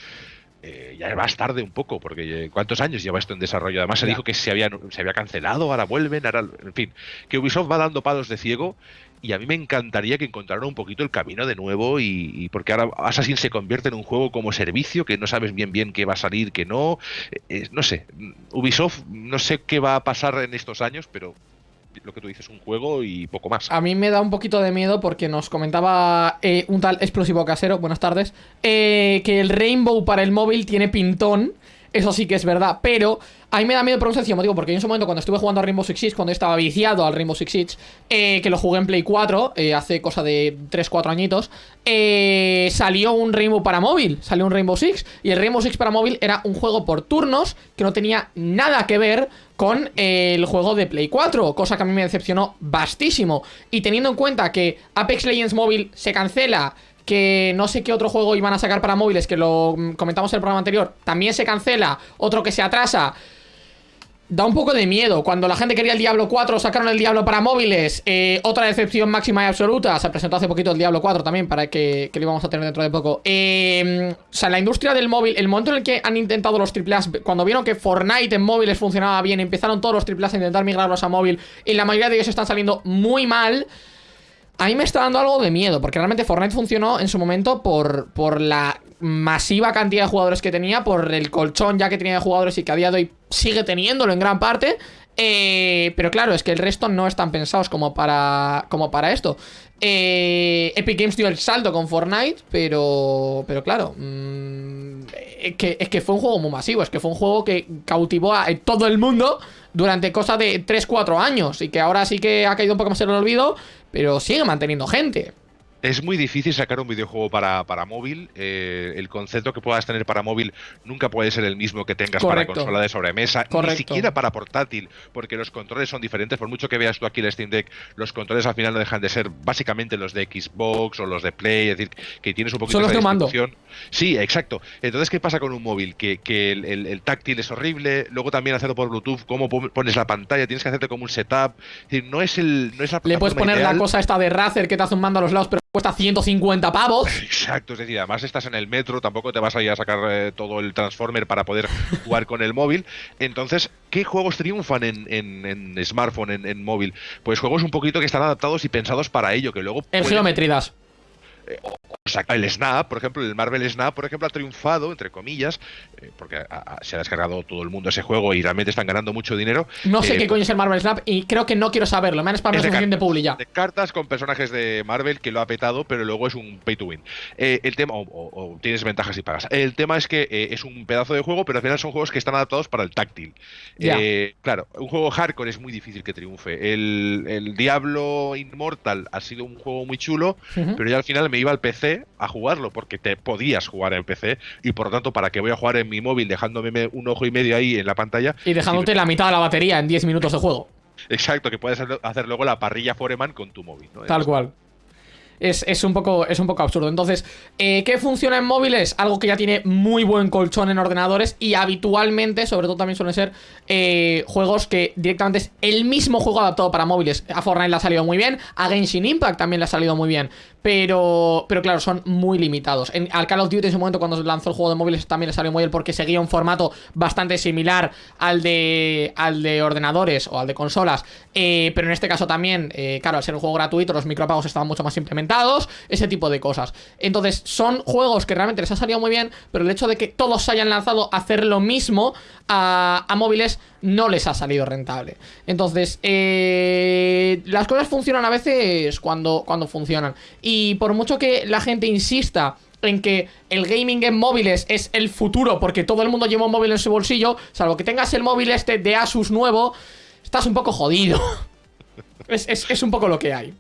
S4: Eh, ya vas tarde un poco, porque eh, ¿cuántos años lleva esto en desarrollo? Además se
S2: Ya.
S4: dijo que se había, se había cancelado, ahora vuelven, ahora, en fin, que Ubisoft va dando palos de ciego y a mí me encantaría que encontraran un poquito el camino de nuevo y, y porque ahora Assassin se convierte en un juego como servicio que no sabes bien bien qué va a salir, qué no, Eh, eh, no sé, Ubisoft no sé qué va a pasar en estos años, pero lo que tú dices, un juego y poco más.
S2: A mí me da un poquito de miedo porque nos comentaba eh, un tal explosivo casero, buenas tardes, eh, que el Rainbow para el móvil tiene pintón. Eso sí que es verdad, pero a mí me da miedo por un sencillo motivo, porque yo en su momento cuando estuve jugando a Rainbow Six Siege, cuando estaba viciado al Rainbow Six Siege, eh, que lo jugué en Play 4, eh, hace cosa de 3-4 añitos, eh, salió un Rainbow para móvil, salió un Rainbow Six, y el Rainbow Six para móvil era un juego por turnos que no tenía nada que ver con el juego de Play 4, cosa que a mí me decepcionó bastísimo. Y teniendo en cuenta que Apex Legends Móvil se cancela, que no sé qué otro juego iban a sacar para móviles, que lo mm, comentamos en el programa anterior, también se cancela, otro que se atrasa. Da un poco de miedo. Cuando la gente quería el Diablo 4, sacaron el Diablo para móviles. Eh, otra decepción máxima y absoluta. Se presentó hace poquito el Diablo 4 también, para que, lo íbamos a tener dentro de poco. Eh, o sea, la industria del móvil, el momento en el que han intentado los AAA, cuando vieron que Fortnite en móviles funcionaba bien, empezaron todos los AAA a intentar migrarlos a móvil, y la mayoría de ellos están saliendo muy mal. A mí me está dando algo de miedo, porque realmente Fortnite funcionó en su momento por, por la masiva cantidad de jugadores que tenía, por el colchón ya que tenía de jugadores y que a día de hoy sigue teniéndolo en gran parte. Eh, pero claro, es que el resto no están pensados como para, como para esto. Eh, Epic Games dio el salto con Fortnite, pero, pero claro, mm, es, que, es que fue un juego muy masivo, es que fue un juego que cautivó a todo el mundo durante cosa de 3-4 años y que ahora sí que ha caído un poco más en el olvido, pero sigue manteniendo gente.
S4: Es muy difícil sacar un videojuego para, para móvil. Eh, el concepto que puedas tener para móvil nunca puede ser el mismo que tengas
S2: Correcto.
S4: para consola de sobremesa,
S2: Correcto.
S4: ni siquiera para portátil, porque los controles son diferentes. Por mucho que veas tú aquí el Steam Deck, los controles al final no dejan de ser básicamente los de Xbox o los de Play, es decir, que tienes un poquito
S2: de
S4: distribución. Sí, exacto. Entonces, ¿qué pasa con un móvil? Que, que el, el- el táctil es horrible, luego también hacerlo por Bluetooth, cómo pon- pones la pantalla, tienes que hacerte como un setup. Es decir, no es, el, no es la
S2: Le puedes poner la cosa esta de Razer que te hace un mando a los lados, pero cuesta 150 pavos.
S4: Exacto, es decir, además estás en el metro, tampoco te vas a ir a sacar eh, todo el Transformer para poder jugar con el móvil. Entonces, ¿qué juegos triunfan en, en- en smartphone, en, en móvil? Pues juegos un poquito que están adaptados y pensados para ello, que luego...
S2: El
S4: pueden-
S2: Geometridas.
S4: o sea, el Snap, por ejemplo, el Marvel Snap, por ejemplo, ha triunfado, entre comillas, eh, porque ha- ha- se ha descargado todo el mundo ese juego y realmente están ganando mucho dinero.
S2: No sé
S4: Eh,
S2: qué coño es el Marvel Snap y creo que no quiero saberlo. Me han spamado
S4: cartas.
S2: Publi ya.
S4: de cartas con personajes de Marvel que lo ha petado, pero luego es un pay to win. Eh, el tema, o, o- o tienes ventajas y pagas. El tema es que eh, es un pedazo de juego, pero al final son juegos que están adaptados para el táctil.
S2: Ya.
S4: Eh, claro, un juego hardcore es muy difícil que triunfe. El, el Diablo Immortal ha sido un juego muy chulo, pero yo al final me iba al PC a jugarlo, porque te podías jugar en PC, y por lo tanto, ¿para qué voy a jugar en mi móvil dejándome me- un ojo y medio ahí en la pantalla?
S2: Y dejándote la mitad de la batería en 10 minutos de juego.
S4: Exacto, que puedes hacer- hacer luego la parrilla Foreman con tu móvil. ¿no?
S2: Tal cual. Es, es un poco, es un poco absurdo. Entonces, eh, ¿qué funciona en móviles? Algo que ya tiene muy buen colchón en ordenadores y habitualmente, sobre todo también suelen ser eh, juegos que directamente es el mismo juego adaptado para móviles. A Fortnite le ha salido muy bien, a Genshin Impact también le ha salido muy bien, pero, pero claro, son muy limitados. En, al Call of Duty en su momento cuando lanzó el juego de móviles también le salió muy bien porque seguía un formato bastante similar al de, al de ordenadores o al de consolas, eh, pero en este caso también, claro, al ser un juego gratuito, los micropagos estaban mucho más implementados, ese tipo de cosas. Entonces, son juegos que realmente les ha salido muy bien, pero el hecho de que todos se hayan lanzado a hacer lo mismo a, móviles no les ha salido rentable. Entonces, eh, las cosas funcionan a veces cuando, cuando funcionan. Y por mucho que la gente insista en que el gaming en móviles es el futuro, porque todo el mundo lleva un móvil en su bolsillo, salvo que tengas el móvil este de Asus nuevo, estás un poco jodido. es- es un poco lo que hay.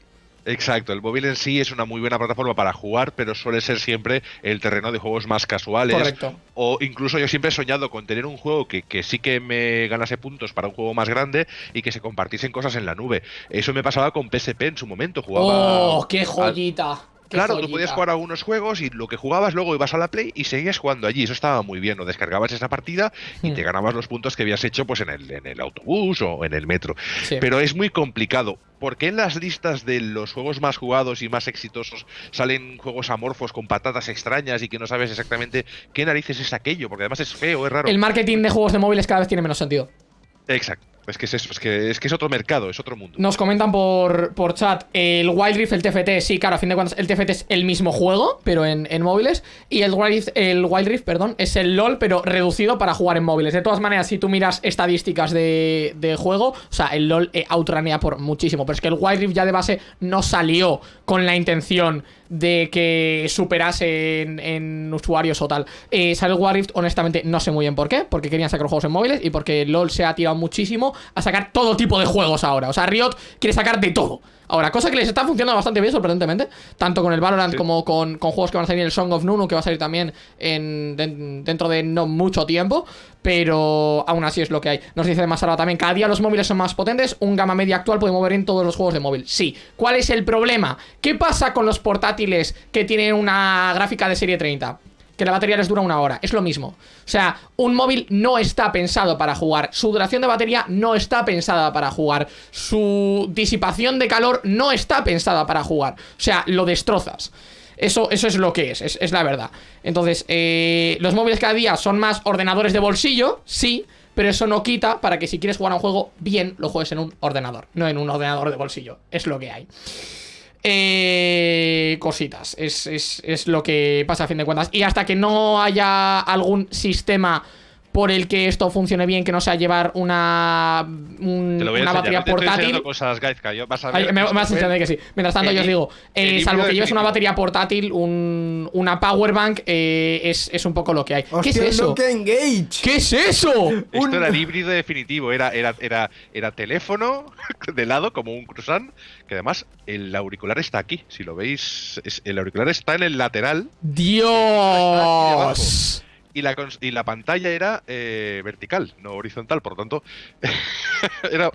S4: Exacto, el móvil en sí es una muy buena plataforma para jugar, pero suele ser siempre el terreno de juegos más casuales.
S2: Correcto.
S4: O incluso yo siempre he soñado con tener un juego que, que sí que me ganase puntos para un juego más grande y que se compartiesen cosas en la nube. Eso me pasaba con PSP en su momento. Jugaba
S2: ¡Oh, qué joyita!
S4: Claro,
S2: joyita.
S4: tú podías jugar a unos juegos y lo que jugabas luego ibas a la Play y seguías jugando allí. Eso estaba muy bien. O descargabas esa partida y
S2: Hmm.
S4: te ganabas los puntos que habías hecho pues en el, en el autobús o en el metro.
S2: Sí.
S4: Pero es muy complicado. ¿Por qué en las listas de los juegos más jugados y más exitosos salen juegos amorfos con patatas extrañas y que no sabes exactamente qué narices es aquello? Porque además es feo, es raro.
S2: El marketing de juegos de móviles cada vez tiene menos sentido.
S4: Exacto. Es que es que, es que es otro mercado, es otro mundo.
S2: Nos comentan por, por chat el Wild Rift, el TFT, sí, claro, a fin de cuentas el TFT es el mismo juego, pero en, móviles. Y el Wild, Rift, el Wild Rift, perdón, es el LOL, pero reducido para jugar en móviles. De todas maneras, si tú miras estadísticas de, de juego, o sea, el LOL eh, outranea por muchísimo. Pero es que el Wild Rift ya de base no salió con la intención de que superase en, usuarios o tal. Eh, salió el Wild Rift, honestamente, no sé muy bien por qué, porque querían sacar juegos en móviles y porque LOL se ha tirado muchísimo a sacar todo tipo de juegos ahora. O sea, Riot quiere sacar de todo. Ahora, cosa que les está funcionando bastante bien, sorprendentemente. Tanto con el Valorant
S4: Sí.
S2: como con, con juegos que van a salir el Song of Nunu, que va a salir también en, den- dentro de no mucho tiempo. Pero aún así es lo que hay. Nos dice más ahora también, cada día los móviles son más potentes. Un gama media actual puede mover en todos los juegos de móvil. Sí. ¿Cuál es el problema? ¿Qué pasa con los portátiles que tienen una gráfica de serie 30? Que la batería les dura una hora. Es lo mismo. O sea, un móvil no está pensado para jugar. Su duración de batería no está pensada para jugar. Su disipación de calor no está pensada para jugar. O sea, lo destrozas. Eso, eso es lo que es, es, es la verdad. Entonces, eh, los móviles cada día son más ordenadores de bolsillo, sí, pero eso no quita para que si quieres jugar a un juego bien, lo juegues en un ordenador, no en un ordenador de bolsillo. Es lo que hay. Eh, cositas. Es, es- es lo que pasa a fin de cuentas. Y hasta que no haya algún sistema por el que esto funcione bien, que no sea llevar una, un-
S4: Te lo voy a
S2: una
S4: enseñar.
S2: batería portátil.
S4: cosas, Gaizka, yo vas a
S2: Ay,
S4: ver
S2: me, vas a entender que sí. Mientras tanto,
S4: el
S2: yo os digo, eh, salvo que lleves una batería portátil, un, una powerbank, eh, es, es un poco lo que hay. ¿Qué es eso? ¿Qué es eso?
S4: Esto era el híbrido definitivo, era, era, era, era teléfono de lado, como un croissant, que además el auricular está aquí. Si lo veis, es- el auricular está en el lateral
S2: Dios.
S4: Y la, y la pantalla era eh, vertical, no horizontal, por lo tanto, era,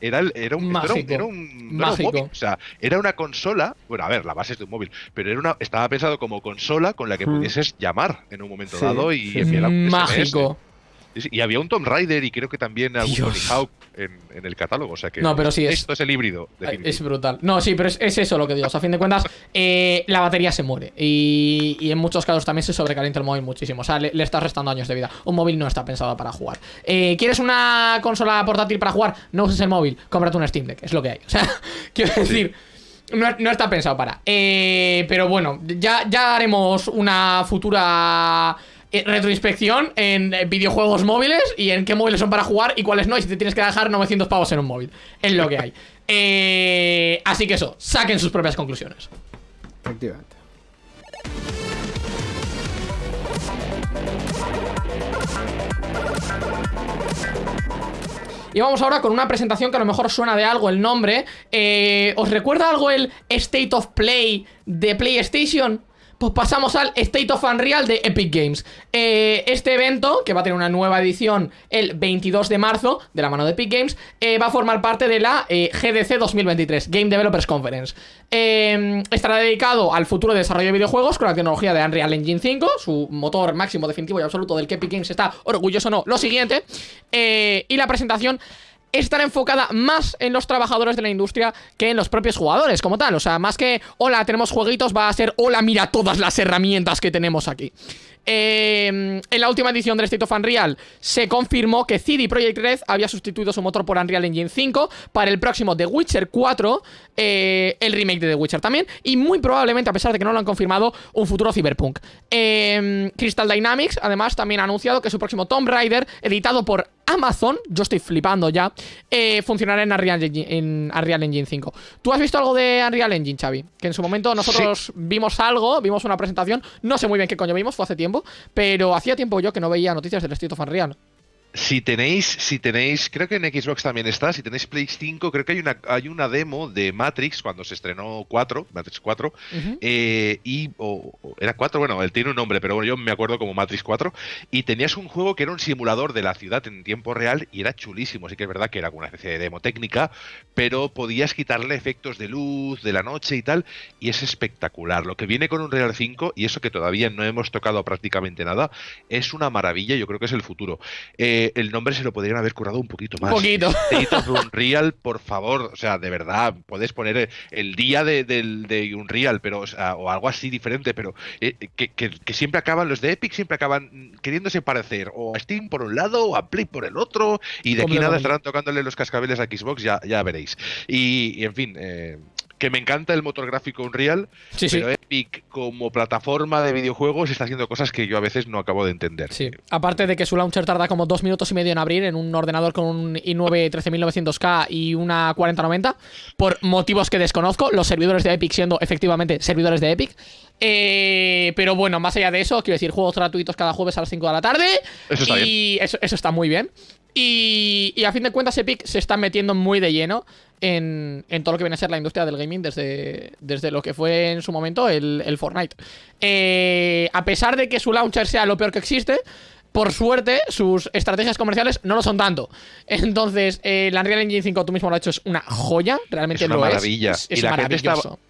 S4: era, el- era un, esto era un-
S2: Mágico.
S4: era un- no era un móvil, o sea, era una consola, bueno, a ver, la base es de un móvil, pero era una, estaba pensado como consola con la que
S3: Hmm.
S4: pudieses llamar en un momento
S3: Sí,
S4: dado y
S3: sí,
S4: enviar un.
S2: Mágico.
S4: Y había un Tomb Raider y creo que también algún. Tony Hawk en, en el catálogo. O sea que
S2: No, pero sí es-
S4: esto es el híbrido.
S2: Es brutal. No, sí, pero es, es eso lo que digo. O sea, a fin de cuentas, eh, la batería se muere. Y, y en muchos casos también se sobrecalienta el móvil muchísimo. O sea, le, le estás restando años de vida. Un móvil no está pensado para jugar. Eh, ¿Quieres una consola portátil para jugar? No uses el móvil. Cómprate un Steam Deck. Es lo que hay. O sea, quiero decir. No, no está pensado para. Eh, pero bueno, ya, ya haremos una futura eh, retroinspección en eh, videojuegos móviles y en qué móviles son para jugar y cuáles no. Y si te tienes que dejar 900 pavos en un móvil. Es lo que hay. Eh, así que eso, saquen sus propias conclusiones.
S3: Efectivamente.
S2: Y vamos ahora con una presentación que a lo mejor suena de algo el nombre. Eh, ¿Os recuerda algo el State of Play de PlayStation? Pues pasamos al State of Unreal de Epic Games. Eh, este evento, que va a tener una nueva edición el 22 de marzo, de la mano de Epic Games, eh, va a formar parte de la eh, GDC 2023, Game Developers Conference. Estará dedicado al futuro desarrollo de videojuegos con la tecnología de Unreal Engine 5, su motor máximo definitivo y absoluto del que Epic Games está orgulloso no, lo siguiente. Y la presentación estará enfocada más en los trabajadores de la industria que en los propios jugadores como tal. O sea, más que, hola, tenemos jueguitos, va a ser, hola, mira todas las herramientas que tenemos aquí. Eh, en la última edición del State of Unreal se confirmó que CD Projekt Red había sustituido su motor por Unreal Engine 5 para el próximo The Witcher 4, eh, el remake de The Witcher también, y muy probablemente, a pesar de que no lo han confirmado, un futuro Cyberpunk. Eh, Crystal Dynamics, además, también ha anunciado que su próximo Tomb Raider, editado por Amazon, yo estoy flipando ya, eh, funcionará en Unreal, Engine, en Unreal Engine 5. ¿Tú has visto algo de Unreal Engine, Xavi? Que en su momento nosotros vimos algo, vimos una presentación, no sé muy bien qué coño vimos, fue hace tiempo, pero hacía tiempo yo que no veía noticias del State of Unreal.
S4: Si tenéis, si tenéis, creo que en Xbox también está, si tenéis Play 5, creo que hay una, hay una demo de Matrix cuando se estrenó 4, Matrix 4,
S2: Ujú.
S4: eh, y o- o era 4, bueno, él tiene un nombre, pero bueno, yo me acuerdo como Matrix 4, y tenías un juego que era un simulador de la ciudad en tiempo real y era chulísimo, sí que es verdad que era una especie de demo técnica, pero podías quitarle efectos de luz, de la noche y tal, y es espectacular. Lo que viene con un Real 5, y eso que todavía no hemos tocado prácticamente nada, es una maravilla, yo creo que es el futuro. Eh, el nombre se lo podrían haber currado un poquito más.
S2: Un poquito.
S4: State of Unreal, por favor, o sea, de verdad, puedes poner el día de, del- de Unreal, pero, o, sea, o algo así diferente, pero eh, que, que- que siempre acaban, los de Epic siempre acaban queriéndose parecer o a Steam por un lado o a Play por el otro, y de aquí nada estarán tocándole los cascabeles a Xbox, ya, ya veréis. Y, y, en fin, eh, que me encanta el motor gráfico Unreal,
S2: Sí, sí.
S4: pero Epic como plataforma de videojuegos está haciendo cosas que yo a veces no acabo de entender.
S2: Sí, aparte de que su launcher tarda como dos minutos y medio en abrir en un ordenador con un i9 13900K y una 4090, por motivos que desconozco, los servidores de Epic siendo efectivamente servidores de Epic. Eh, pero bueno, más allá de eso, quiero decir, juegos gratuitos cada jueves a las 5 de la tarde.
S4: Eso está
S2: y Eso, eso está muy bien. Y, y a fin de cuentas, Epic se está metiendo muy de lleno en, todo lo que viene a ser la industria del gaming desde, desde lo que fue en su momento el, el Fortnite. Eh, a pesar de que su launcher sea lo peor que existe, por suerte, sus estrategias comerciales no lo son tanto. Entonces, eh, la Unreal Engine 5, tú mismo lo has hecho, es una joya. Realmente
S4: Es una
S2: lo
S4: maravilla.
S2: es. Es,
S4: y la gente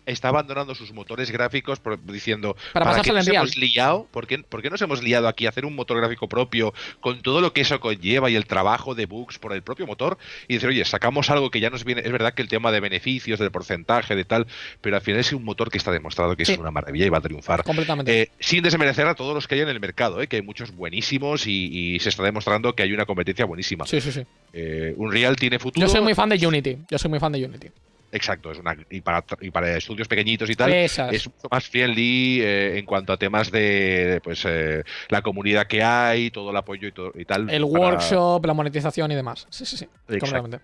S4: está, abandonando sus motores gráficos por- diciendo
S2: Para
S4: ¿para, qué nos
S2: Unreal?".
S4: hemos liado? ¿Por qué, por qué nos hemos liado aquí a hacer un motor gráfico propio con todo lo que eso conlleva y el trabajo de bugs por el propio motor? Y decir, oye, sacamos algo que ya nos viene. Es verdad que el tema de beneficios, del porcentaje, de tal, pero al final es un motor que está demostrado que
S2: Sí.
S4: es una maravilla y va a triunfar.
S2: Completamente.
S4: Eh, sin desmerecer a todos los que hay en el mercado, eh, que hay muchos buenísimos y, y se está demostrando que hay una competencia buenísima.
S2: Sí, sí, sí.
S4: Eh, Unreal tiene futuro.
S2: Yo soy muy fan de Unity. Yo soy muy fan de Unity.
S4: Exacto, es una y para, y para estudios pequeñitos y tal,
S2: Esas.
S4: es mucho más friendly eh, en cuanto a temas de pues eh, la comunidad que hay, todo el apoyo y, todo, y tal.
S2: El
S4: para-
S2: workshop, la monetización y demás. Sí, sí, sí.
S4: Exacto.
S2: Completamente.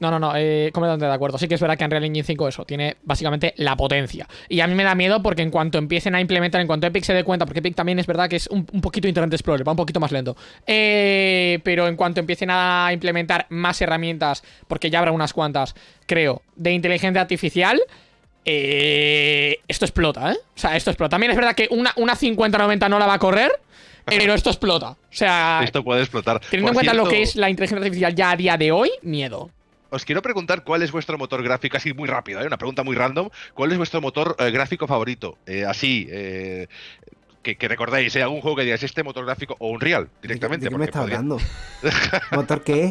S2: No, no, no, eh, completamente de acuerdo. Sí que es verdad que Unreal Engine 5 eso, tiene básicamente la potencia. Y a mí me da miedo porque en cuanto empiecen a implementar, en cuanto Epic se dé cuenta, porque Epic también es verdad que es un, un poquito Internet Explorer, va un poquito más lento. Eh, pero en cuanto empiecen a implementar más herramientas, porque ya habrá unas cuantas, creo, de inteligencia artificial, eh, esto explota, ¿eh? O sea, esto explota. También es verdad que una, una 50-90 no la va a correr, pero esto explota. O sea,
S4: Esto puede explotar.
S2: Teniendo en cuenta lo que es la inteligencia artificial ya a día de hoy, miedo.
S4: Os quiero preguntar cuál es vuestro motor gráfico, así muy rápido, ¿eh? una pregunta muy random. ¿Cuál es vuestro motor eh, gráfico favorito? Eh, así, eh, que, que recordáis, ¿eh? algún juego que digáis este motor gráfico o Unreal directamente.
S3: ¿De qué me está
S4: podría-
S3: hablando? ¿Motor qué?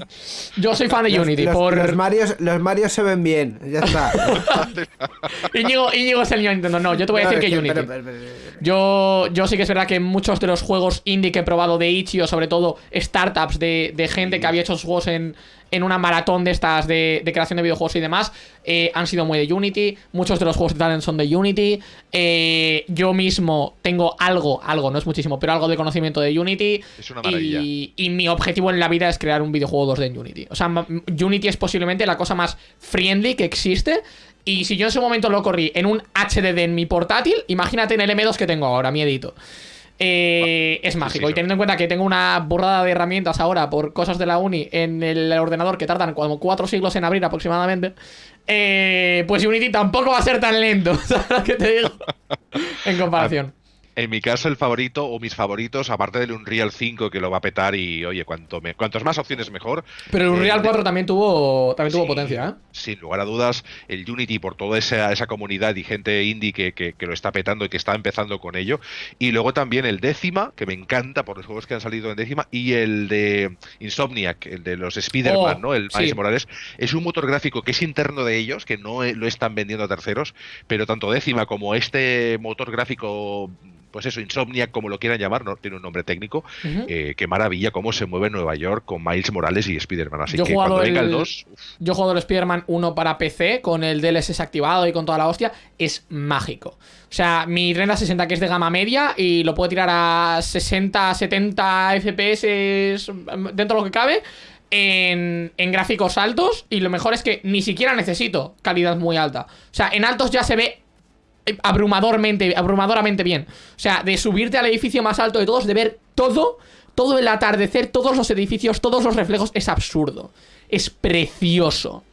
S2: Yo soy fan de
S3: Los-
S2: Unity,
S3: los,
S2: por.
S3: los Marios, los Marios se ven bien, ya está.
S2: Íñigo, Íñigo es el niño Nintendo. No, yo te voy a
S3: No,
S2: decir
S3: es
S2: que Unity.
S3: pero- pero- pero-
S2: Yo, yo sí que es verdad que muchos de los juegos indie que he probado de Itch.io, sobre todo startups de, de gente que había hecho sus juegos en, en una maratón de estas de, de creación de videojuegos y demás, eh, han sido muy de Unity. Muchos de los juegos de Talent son de Unity. Eh, yo mismo tengo algo, algo, no es muchísimo, pero algo de conocimiento de Unity.
S4: Es una maravilla.
S2: Y, y mi objetivo en la vida es crear un videojuego 2D en Unity. O sea, Unity es posiblemente la cosa más friendly que existe. Y si yo en su momento lo corrí en un HDD en mi portátil, imagínate en el M2 que tengo ahora, miedito. Eh, es mágico.
S4: sí,
S2: y teniendo en cuenta que tengo una burrada de herramientas ahora por cosas de la uni en el ordenador que tardan como cuatro siglos en abrir aproximadamente, eh, pues Unity tampoco va a ser tan lento, ¿sabes lo que te digo? en comparación.
S4: En mi caso, el favorito o mis favoritos, aparte del Unreal 5 que lo va a petar y, oye, cuanto me, cuantos más opciones mejor.
S2: Pero el
S4: eh,
S2: Unreal 4 también tuvo, también tuvo potencia, ¿eh?
S4: Sin lugar a dudas, el Unity por toda esa, esa comunidad y gente indie que, que- que lo está petando y que está empezando con ello. Y luego también el décima, que me encanta por los juegos que han salido en décima, y el de Insomniac, el de los Spider-Man,
S2: Oh,
S4: ¿no? El
S2: sí.
S4: Miles Morales. Es un motor gráfico que es interno de ellos, que no eh, lo están vendiendo a terceros, pero tanto décima como este motor gráfico. Pues eso, Insomniac, como lo quieran llamar, no tiene un nombre técnico. Eh, qué maravilla cómo se mueve Nueva York con Miles Morales y Spider-Man. Así
S2: Yo he
S4: que
S2: jugado
S4: cuando venga el
S2: el-
S4: 2,
S2: Yo juego el Spider-Man 1 para PC con el DLSS activado y con toda la hostia. Es mágico. O sea, mi Renda 60 que es de gama media y lo puedo tirar a 60, 70 FPS dentro de lo que cabe. En, en gráficos altos y lo mejor es que ni siquiera necesito calidad muy alta. O sea, en altos ya se ve eh, abrumadormente, abrumadoramente bien. O sea, de subirte al edificio más alto de todos, de ver todo, todo el atardecer, todos los edificios, todos los reflejos, es absurdo. Es precioso.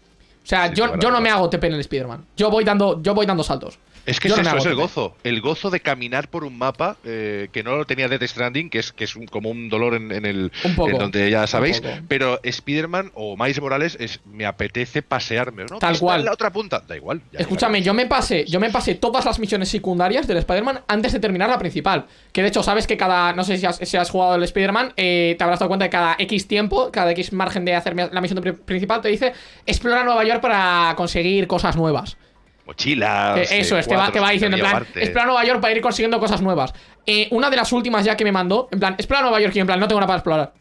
S2: O sea,
S4: Sí,
S2: yo, yo no me hago TP en el Spider-Man. Yo voy dando, yo voy dando saltos.
S4: Es que es eso, es el gozo. El gozo de caminar por un mapa eh, que no lo tenía Death Stranding, que es, que es un- como un dolor en, en el.
S2: Un poco,
S4: en donde ya sabéis. Pero Spider-Man o Miles Morales es me apetece pasearme, ¿no?
S2: Tal
S4: está
S2: cual.
S4: en la otra punta. Da igual.
S2: Escúchame, yo me pasé, yo me pasé todas las misiones secundarias del Spider-Man antes de terminar la principal. Que de hecho, sabes que cada. No sé si has, si has jugado el Spider-Man, eh, te habrás dado cuenta que cada X tiempo, cada X margen de hacer la misión pri- principal, te dice explora Nueva York para conseguir cosas nuevas.
S4: Mochilas.
S2: Eh, Eso
S4: eh,
S2: es, te va, te va
S4: que
S2: diciendo en plan,
S4: llevarte.
S2: explora Nueva York para ir consiguiendo cosas nuevas. Eh, una de las últimas ya que me mandó, en plan, explora Nueva York y en plan, no tengo nada para explorar.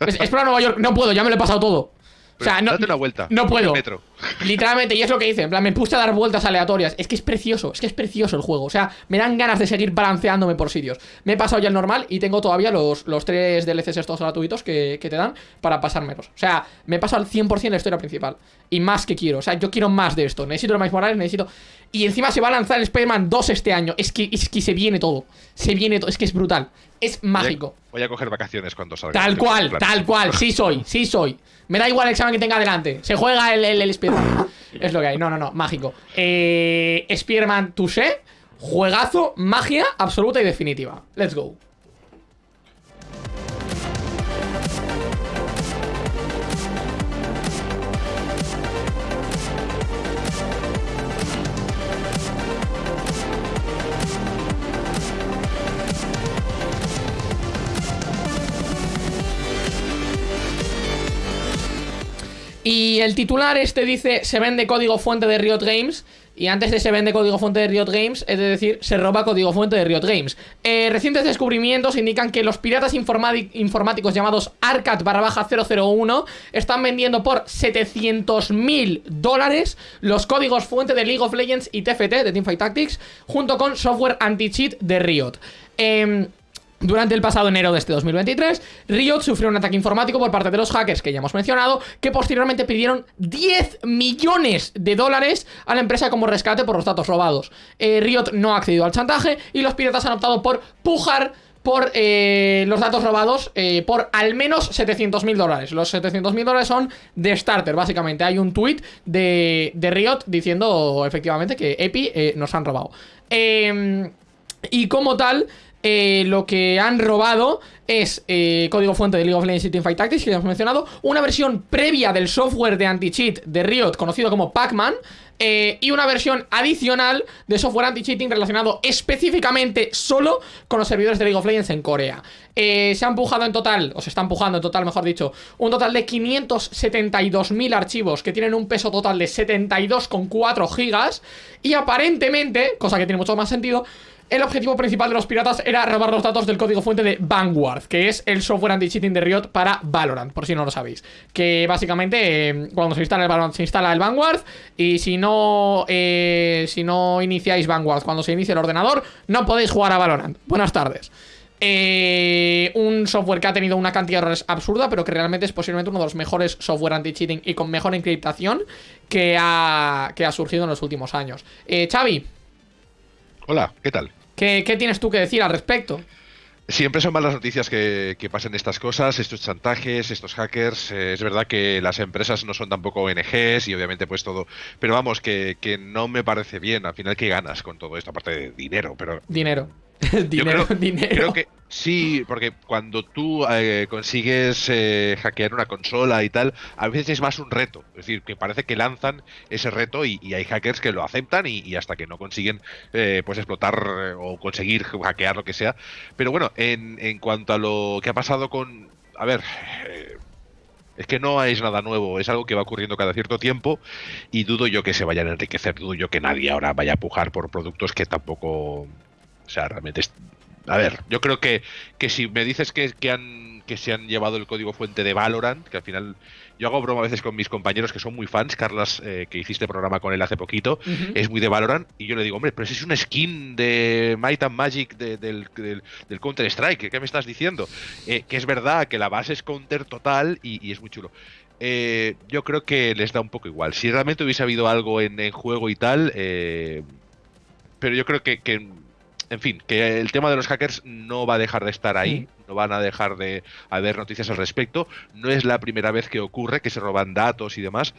S2: Es- explora Nueva York, no puedo, ya me lo he pasado todo. O sea, no,
S4: date una vuelta.
S2: no puedo.
S4: el metro.
S2: Literalmente, y es lo que dice, en plan, me puse a dar vueltas aleatorias. Es que es precioso, es que es precioso el juego. O sea, me dan ganas de seguir balanceándome por sitios. Me he pasado ya el normal y tengo todavía los, los tres DLCs estos gratuitos que, que te dan para pasármelos. O sea, me he pasado al 100% la historia principal. Y más que quiero. O sea, yo quiero más de esto. Necesito el Miles Morales, necesito. Y encima se va a lanzar el Spider-Man 2 este año. Es que, es que se viene todo. Se viene todo. Es que es brutal. Es mágico.
S4: Voy a coger vacaciones cuando salga.
S2: Tal cual, tal cual, sí soy, sí soy. Me da igual el examen que tenga adelante. Se juega el, el, el Spider-Man. Es lo que hay. No, no, no, mágico. Eh, Spider-Man Touché, juegazo, magia absoluta y definitiva. Let's go. Y el titular este dice, se vende código fuente de Riot Games. Y antes de se vende código fuente de Riot Games, es decir, se roba código fuente de Riot Games. Eh, recientes descubrimientos indican que los piratas informáticos llamados Arcat barra baja 001 están vendiendo por 700 mil dólares los códigos fuente de League of Legends y TFT de Teamfight Tactics, junto con software anti-cheat de Riot. Em, durante el pasado enero de este 2023, Riot sufrió un ataque informático por parte de los hackers que ya hemos mencionado, que posteriormente pidieron 10 millones de dólares a la empresa como rescate por los datos robados. Eh, Riot no ha accedido al chantaje y los piratas han optado por pujar por eh, los datos robados eh, por al menos 700 mil dólares. Los 700 mil dólares son de starter, básicamente. Hay un tweet de, de Riot diciendo efectivamente que Epi nos han robado. Eh, y como tal, eh, lo que han robado es eh, código fuente de League of Legends y Teamfight Tactics, que ya hemos mencionado, una versión previa del software de anti-cheat de Riot, conocido como Pac-Man, eh, y una versión adicional de software anti-cheating relacionado específicamente solo con los servidores de League of Legends en Corea. Se ha empujado en total, o se está empujando en total, mejor dicho, un total de 572.000 archivos que tienen un peso total de 72,4 gigas, y aparentemente, cosa que tiene mucho más sentido, el objetivo principal de los piratas era robar los datos del código fuente de Vanguard, que es el software anti-cheating de Riot para Valorant, por si no lo sabéis. Que básicamente eh, cuando se instala el Valorant se instala el Vanguard y si no eh, si no iniciáis Vanguard cuando se inicia el ordenador no podéis jugar a Valorant. Buenas tardes. Eh, un software que ha tenido una cantidad de errores absurda, pero que realmente es posiblemente uno de los mejores software anti-cheating y con mejor encriptación que ha, que ha surgido en los últimos años. Eh, Xavi,
S4: Hola, ¿qué tal?
S2: ¿Qué, qué tienes tú que decir al respecto?
S4: Siempre son malas noticias que, que pasen estas cosas, estos chantajes, estos hackers. Eh, es verdad que las empresas no son tampoco ONGs y obviamente pues todo. Pero vamos, que, que no me parece bien. Al final, ¿qué ganas con todo esto? Aparte de dinero, pero
S2: Dinero.
S4: Yo
S2: dinero,
S4: creo,
S2: dinero.
S4: creo que sí, porque cuando tú eh, consigues eh, hackear una consola y tal, a veces es más un reto. Es decir, que parece que lanzan ese reto y, y hay hackers que lo aceptan y, y hasta que no consiguen eh, pues explotar o conseguir hackear lo que sea. Pero bueno, en, en cuanto a lo que ha pasado con... A ver... es que no es nada nuevo, es algo que va ocurriendo cada cierto tiempo y dudo yo que se vayan a enriquecer, dudo yo que nadie ahora vaya a pujar por productos que tampoco... O sea, realmente... es- a ver, yo creo que, que si me dices que, que, han, que se han llevado el código fuente de Valorant, que al final yo hago broma a veces con mis compañeros que son muy fans, Carlas, eh, que hiciste programa con él hace poquito, es muy de Valorant, y yo le digo, hombre, pero ese es una skin de Might and Magic de- del, del, del Counter-Strike, ¿qué me estás diciendo? Eh, que es verdad que la base es Counter total y, y es muy chulo. Eh, yo creo que les da un poco igual. Si realmente hubiese habido algo en, en juego y tal, eh, pero yo creo que, que, en fin, que el tema de los hackers no va a dejar de estar ahí, no van a dejar de haber noticias al respecto. No es la primera vez que ocurre que se roban datos y demás.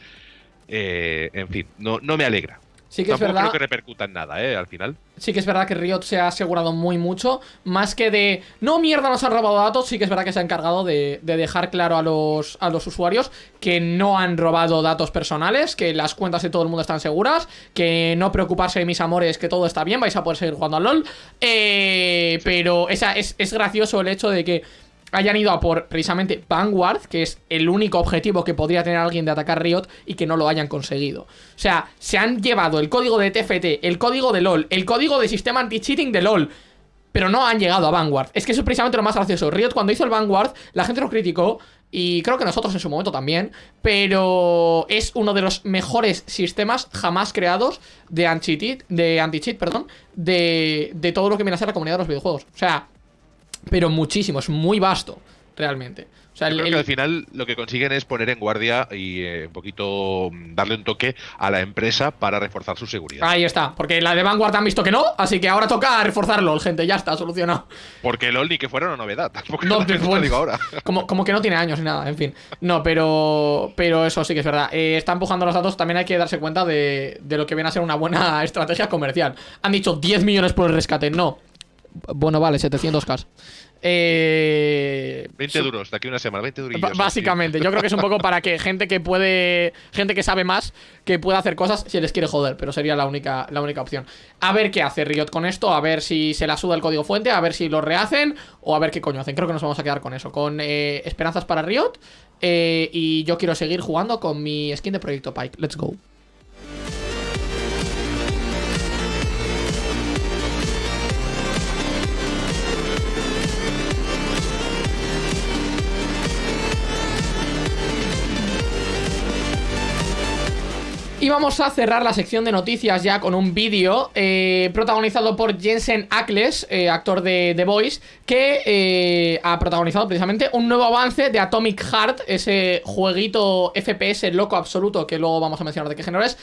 S4: Eh, en fin, no, no me alegra.
S2: Sí que es verdad.
S4: creo que repercuta en nada, ¿eh? Al final.
S2: Sí que es verdad que Riot se ha asegurado muy mucho. Más que de. No, mierda, nos han robado datos. Sí que es verdad que se ha encargado de, de dejar claro a los, a los usuarios que no han robado datos personales. Que las cuentas de todo el mundo están seguras. Que no preocuparse de mis amores, que todo está bien. Vais a poder seguir jugando al LOL. Eh, Pero esa, es, es gracioso el hecho de que hayan ido a por precisamente Vanguard, que es el único objetivo que podría tener alguien de atacar Riot y que no lo hayan conseguido. O sea, se han llevado el código de TFT, el código de LOL, el código de sistema anti-cheating de LOL, pero no han llegado a Vanguard. Es que eso es precisamente lo más gracioso. Riot cuando hizo el Vanguard, la gente lo criticó y creo que nosotros en su momento también, pero es uno de los mejores sistemas jamás creados de anti-cheat, de, anti perdón, de, de todo lo que viene a ser la comunidad de los videojuegos. O sea, pero muchísimo, es muy vasto, realmente. O sea,
S4: Yo
S2: el-
S4: creo
S2: el-
S4: que al final lo que consiguen es poner en guardia y eh, un poquito mm, darle un toque a la empresa para reforzar su seguridad.
S2: Ahí está, porque la de Vanguard han visto que no, así que ahora toca reforzarlo, gente, ya está, solucionado.
S4: Porque LOL ni que fuera una novedad, tampoco
S2: No, te-
S4: lo digo ahora.
S2: Como, como que no tiene años ni nada, en fin. No, pero pero eso sí que es verdad. Eh, está empujando los datos, también hay que darse cuenta de, de lo que viene a ser una buena estrategia comercial. Han dicho 10 millones por el rescate, no. Bueno, vale, 700k. Eh,
S4: 20
S2: su-
S4: duros, de aquí una semana, 20 durillos.
S2: Básicamente, yo creo que es un poco para que gente que puede. Gente que sabe más, que pueda hacer cosas si les quiere joder, pero sería la única, la única opción. A ver qué hace Riot con esto, a ver si se la suda el código fuente, a ver si lo rehacen o a ver qué coño hacen. Creo que nos vamos a quedar con eso, con eh, esperanzas para Riot. eh, y yo quiero seguir jugando con mi skin de Proyecto Pike. Let's go. Y vamos a cerrar la sección de noticias ya con un vídeo eh, protagonizado por Jensen Ackles, eh, actor de The Voice, que eh, ha protagonizado precisamente un nuevo avance de Atomic Heart, ese jueguito FPS loco absoluto que luego vamos a mencionar de qué género es,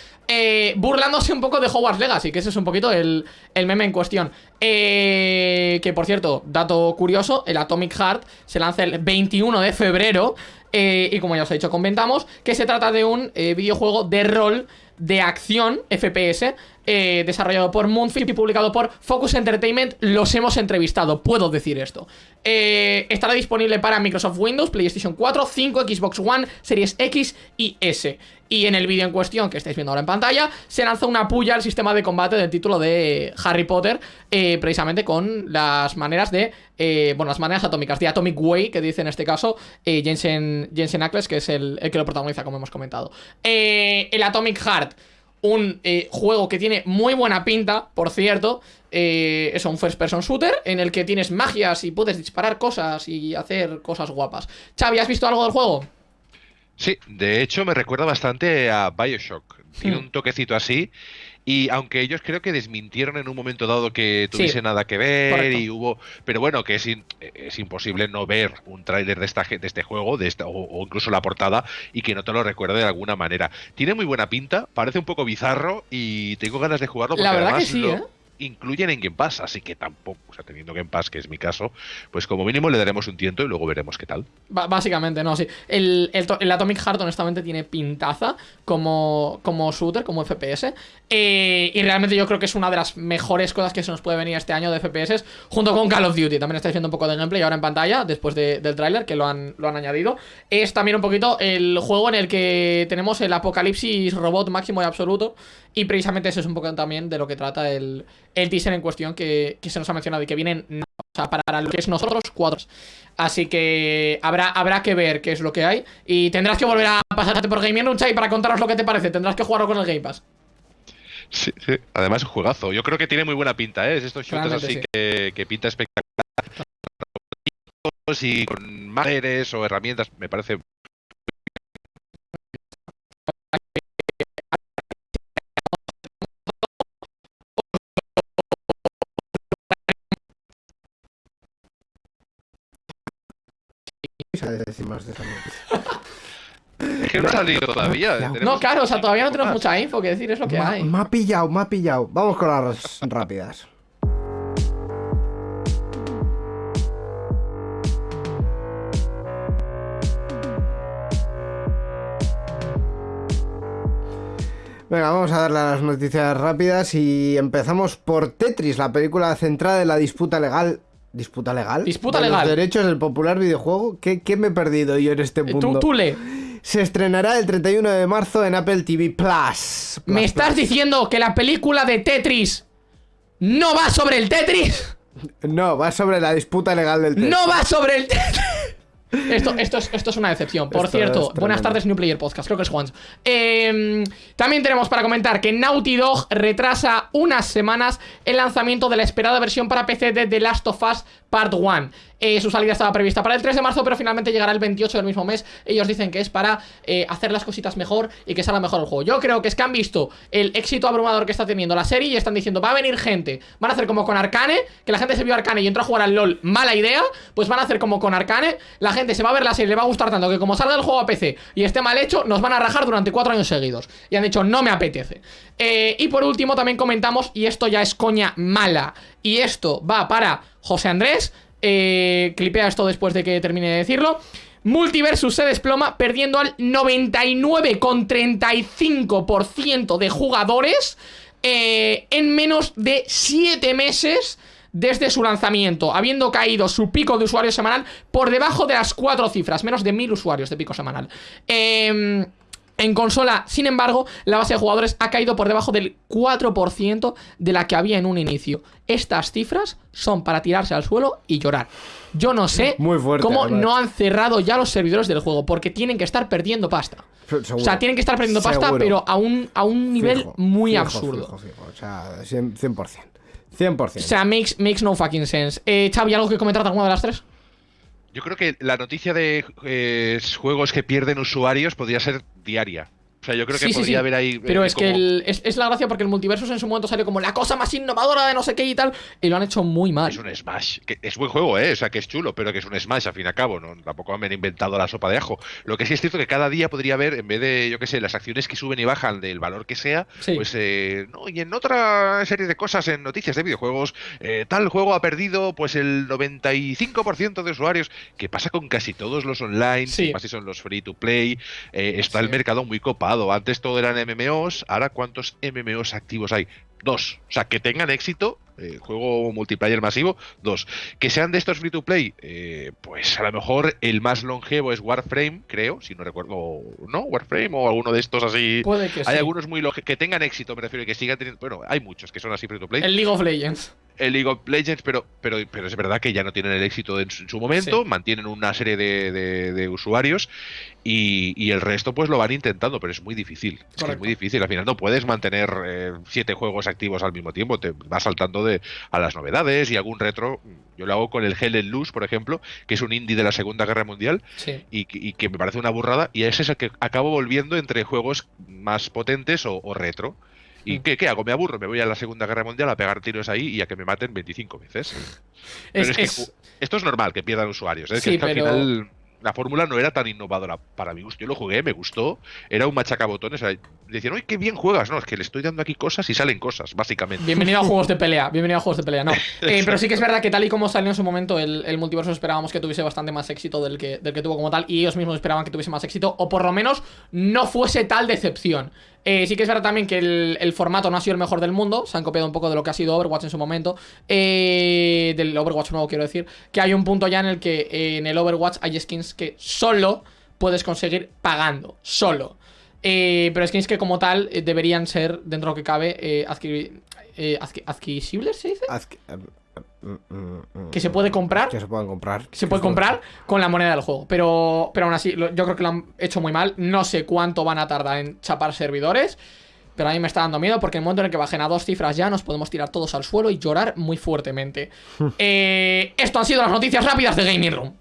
S2: burlándose un poco de Hogwarts Legacy, que ese es un poquito el, el meme en cuestión. Que por cierto, dato curioso, el Atomic Heart se lanza el 21 de febrero. Eh, y como ya os he dicho, comentamos que se trata de un eh, videojuego de rol de acción FPS eh, desarrollado por Moonfield y publicado por Focus Entertainment. Los hemos entrevistado, puedo decir esto. Estará disponible para Microsoft Windows, PlayStation 4, 5, Xbox One, Series X y S. Y en el vídeo en cuestión que estáis viendo ahora en pantalla, se lanza una puya al sistema de combate del título de Harry Potter, eh, precisamente con las maneras de. eh, bueno, las maneras atómicas, de Atomic Way, que dice en este caso eh, Jensen, Jensen Ackles, que es el, el que lo protagoniza, como hemos comentado. El Atomic Heart, un juego que tiene muy buena pinta, por cierto. Es un first person shooter en el que tienes magias y puedes disparar cosas y hacer cosas guapas. Xavi, ¿has visto algo del juego?
S4: Sí, de hecho me recuerda bastante a Bioshock. Tiene
S2: Hmm.
S4: un toquecito así. Y aunque ellos creo que desmintieron en un momento dado que
S2: Sí,
S4: tuviese nada que ver
S2: correcto.
S4: y hubo... Pero bueno, que es, in- es imposible no ver un tráiler de, esta, de este juego de esta, o, o incluso la portada y que no te lo recuerde de alguna manera. Tiene muy buena pinta, parece un poco bizarro y tengo ganas de jugarlo porque
S2: La verdad que
S4: además
S2: sí,
S4: lo
S2: ¿eh?
S4: Incluyen en Game Pass, así que tampoco, o sea, teniendo Game Pass, que es mi caso, pues como mínimo le daremos un tiento y luego veremos qué tal.
S2: Básicamente, no, sí. El, el, el Atomic Heart, honestamente, tiene pintaza como, como shooter, como FPS. Eh, y realmente yo creo que es una de las mejores cosas que se nos puede venir este año de FPS, junto con Call of Duty. También estáis viendo un poco de gameplay ahora en pantalla, después de- del tráiler, que lo han, lo han añadido. Es también un poquito el juego en el que tenemos el apocalipsis robot máximo y absoluto. Y precisamente eso es un poco también de lo que trata el, el teaser en cuestión que, que se nos ha mencionado y que vienen o sea, para lo que es nosotros cuatro. Así que habrá, habrá que ver qué es lo que hay. Y tendrás que volver a pasarte por Gaming Room, Chai, para contarnos lo que te parece. Tendrás que jugarlo con el Game Pass.
S4: Sí, sí. Además es un juegazo. Yo creo que tiene muy buena pinta, ¿eh? Es estos shooters así
S2: sí.
S4: que, que pinta espectacular. Y con másteres o herramientas, me parece.
S3: ¿Sabes decir más de esa noticia?
S4: Es que no ha salido todavía.
S3: No,
S2: claro, o sea, todavía no tenemos mucha info que decir, es lo que
S3: Ma-
S2: hay.
S3: Me ha pillado, me ha pillado. Vamos con las rápidas. Venga, vamos a darle a las noticias rápidas y empezamos por Tetris, la película centrada en la disputa legal. ¿Disputa legal?
S2: Disputa
S3: de
S2: legal.
S3: Los derechos del popular videojuego. ¿Qué, qué me he perdido yo en este
S2: Eh,
S3: mundo?
S2: Tú, tú le.
S3: Se estrenará el 31 de marzo en Apple TV Plus.
S2: ¿Me estás
S3: Plus.
S2: diciendo que la película de Tetris no va sobre el Tetris?
S3: No, va sobre la disputa legal del Tetris.
S2: ¡No va sobre el Tetris! Esto, esto, es, esto es una decepción. Por
S3: Esto
S2: cierto, buenas tardes, New Player Podcast. Creo que es Juan. Eh, también tenemos para comentar que Naughty Dog retrasa unas semanas el lanzamiento de la esperada versión para PC de The Last of Us Part 1. Eh, su salida estaba prevista para el 3 de marzo, pero finalmente llegará el 28 del mismo mes. Ellos dicen que es para eh, hacer las cositas mejor y que salga mejor el juego. Yo creo que es que han visto el éxito abrumador que está teniendo la serie y están diciendo, va a venir gente. Van a hacer como con Arcane, que la gente se vio Arcane y entró a jugar al LOL, mala idea. Pues van a hacer como con Arcane, la gente se va a ver la serie, le va a gustar tanto que como salga el juego a PC y esté mal hecho, nos van a rajar durante cuatro años seguidos. Y han dicho, no me apetece. Eh, y por último también comentamos, y esto ya es coña mala, y esto va para José Andrés, eh, clipea esto después de que termine de decirlo. Multiversus se desploma perdiendo al 99,35% de jugadores eh, en menos de 7 meses desde su lanzamiento, habiendo caído su pico de usuarios semanal por debajo de las 4 cifras, menos de 1000 usuarios de pico semanal. Eh, en consola, sin embargo, la base de jugadores ha caído por debajo del 4% de la que había en un inicio. Estas cifras son para tirarse al suelo y llorar. Yo no sé
S3: Muy fuerte,
S2: cómo
S3: además.
S2: no han cerrado ya los servidores del juego, porque tienen que estar perdiendo pasta.
S3: Seguro.
S2: O sea, tienen que estar perdiendo pasta, pero a un, a un nivel
S3: Fijo,
S2: muy
S3: fijo,
S2: absurdo.
S3: fijo. O sea, 100%. 100%. 100%.
S2: O sea, makes, makes no fucking sense. Eh, Xavi, ¿algo que comentar de alguna de las tres?
S4: Yo creo que la noticia de eh, juegos que pierden usuarios podría ser diaria. O sea, yo creo que
S2: Sí,
S4: podría
S2: sí.
S4: haber ahí.
S2: Pero
S4: eh,
S2: es que el- es, es la gracia porque el multiversus en su momento salió como la cosa más innovadora de no sé qué y tal, y lo han hecho muy mal.
S4: Es un Smash, que es buen juego, ¿eh? O sea, que es chulo, pero que es un Smash, al fin y al cabo, ¿no? Tampoco me han inventado la sopa de ajo. Lo que sí es cierto que cada día podría haber, en vez de, yo qué sé, las acciones que suben y bajan del valor que sea,
S2: Sí.
S4: pues, eh, no, y en otra serie de cosas, en noticias de videojuegos, eh, tal juego ha perdido, pues, el 95% de usuarios, que pasa con casi todos los online,
S2: Sí.
S4: más si son los free to play, eh, está el mercado muy copado. Antes todo eran MMOs, ahora ¿cuántos MMOs activos hay? Dos. O sea, que tengan éxito, eh, juego multiplayer masivo, dos. Que sean de estos free to play, eh, pues a lo mejor el más longevo es Warframe, creo, si no recuerdo, ¿no? Warframe o alguno de estos así.
S2: Puede que
S4: Hay
S2: sí.
S4: algunos muy que tengan éxito, me refiero, que sigan teniendo. Bueno, hay muchos que son así free to play.
S2: El League of Legends.
S4: El League of Legends, pero, pero, pero es verdad que ya no tienen el éxito en su, en su momento,
S2: Sí.
S4: mantienen una serie de, de- de usuarios y, y el resto pues lo van intentando, pero es muy difícil. Es, que es
S2: Correcto.
S4: muy difícil. Al final no puedes mantener eh, siete juegos activos al mismo tiempo, te vas saltando de, a las novedades y algún retro. Yo lo hago con el Hell and Loose, por ejemplo, que es un indie de la Segunda Guerra Mundial
S2: Sí.
S4: y, que- y que me parece una burrada y ese es el que acabo volviendo entre juegos más potentes o, o retro. ¿Y
S2: Mm.
S4: qué, qué hago? Me aburro, me voy a la Segunda Guerra Mundial a pegar tiros ahí y a que me maten 25 veces. Pero
S2: Es,
S4: es, que
S2: es-
S4: esto es normal que pierdan usuarios, ¿eh?
S2: Sí,
S4: que, es que
S2: pero-
S4: al final la fórmula no era tan innovadora para mi gusto. Yo lo jugué, me gustó, era un machacabotones. o sea, Decían, ¡ay, qué bien juegas! No, es que le estoy dando aquí cosas y salen cosas, básicamente.
S2: Bienvenido a juegos de pelea, bienvenido a juegos de pelea, no. Eh, pero sí que es verdad que tal y como salió en su momento, el, el multiverso esperábamos que tuviese bastante más éxito del que, del que tuvo como tal, y ellos mismos esperaban que tuviese más éxito, o por lo menos no fuese tal decepción. Eh, sí que es verdad también que el, el formato no ha sido el mejor del mundo, se han copiado un poco de lo que ha sido Overwatch en su momento, eh, del Overwatch nuevo quiero decir, que hay un punto ya en el que eh, en el Overwatch hay skins que solo puedes conseguir pagando, solo. Eh, pero skins que como tal deberían ser, dentro de lo que cabe, adquisibles, ¿se dice?
S3: Que-
S2: se puede comprar.
S3: Que se puedan comprar.
S2: Que se puede comprar con la moneda del juego. Pero, pero aún así, yo creo que lo han hecho muy mal. No sé cuánto van a tardar en chapar servidores. Pero a mí me está dando miedo porque en el momento en el que bajen a dos cifras ya nos podemos tirar todos al suelo y llorar muy fuertemente. Eh, esto han sido las noticias rápidas de Gaming Room.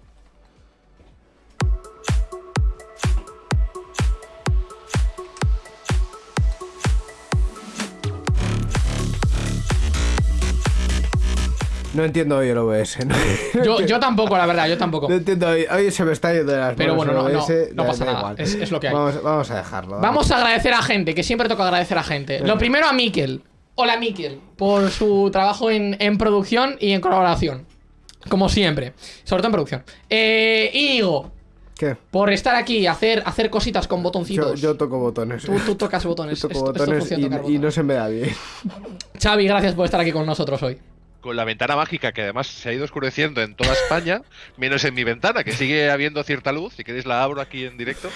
S3: No entiendo hoy el OBS. No,
S2: Yo, yo tampoco, la verdad, yo tampoco.
S3: No entiendo hoy. Hoy se me está yendo de las
S2: Pero bueno, no, no,
S3: OBS,
S2: no pasa
S3: da
S2: nada,
S3: igual.
S2: es- es lo que hay.
S3: Vamos, vamos a dejarlo.
S2: Vamos a agradecer a gente, que siempre toca agradecer a gente. Lo primero a Miquel. Hola Miquel, por su trabajo en, en producción y en colaboración. Como siempre. Sobre todo en producción. Eh, Íñigo,
S3: ¿Qué?
S2: por estar aquí y hacer, hacer cositas con botoncitos.
S3: yo toco botones.
S2: Tú, tú tocas botones.
S3: Yo toco
S2: Esto- esto
S3: botones y, y no se me da bien.
S2: Xavi, gracias por estar aquí con nosotros hoy.
S4: Con la ventana mágica que además se ha ido oscureciendo en toda España, menos en mi ventana, que sigue habiendo cierta luz. Si queréis la abro aquí en directo.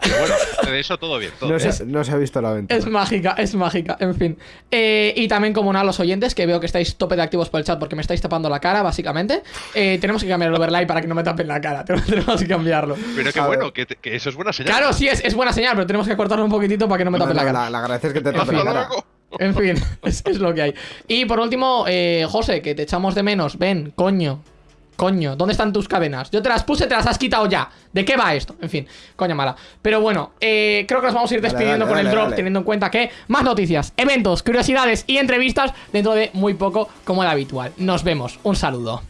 S4: Pero bueno, de eso todo bien. Todo
S3: No
S4: bien.
S3: se, no se ha visto la ventana.
S2: Es mágica, es mágica, en fin. Eh, y también, como no, a los oyentes, que veo que estáis tope de activos por el chat porque me estáis tapando la cara, básicamente. Eh, tenemos que cambiar el overlay para que no me tapen la cara. Tenemos que cambiarlo.
S4: Pero qué bueno, que, que eso es buena señal.
S2: Claro, sí, es, es buena señal, pero tenemos que cortarlo un poquitito para que no me
S3: No,
S2: tapen la cara.
S3: la, la agradeces que te
S2: En
S3: tape
S2: fin.
S3: la cara.
S2: En fin, es, es lo que hay. Y por último, eh, José, que te echamos de menos. Ven, coño. Coño, ¿dónde están tus cadenas? Yo te las puse, te las has quitado ya. ¿De qué va esto? En fin, coña mala. Pero bueno, eh, creo que nos vamos a ir despidiendo
S3: dale,
S2: con el drop, teniendo en cuenta que más noticias, eventos, curiosidades y entrevistas dentro de muy poco, como el habitual. Nos vemos. Un saludo.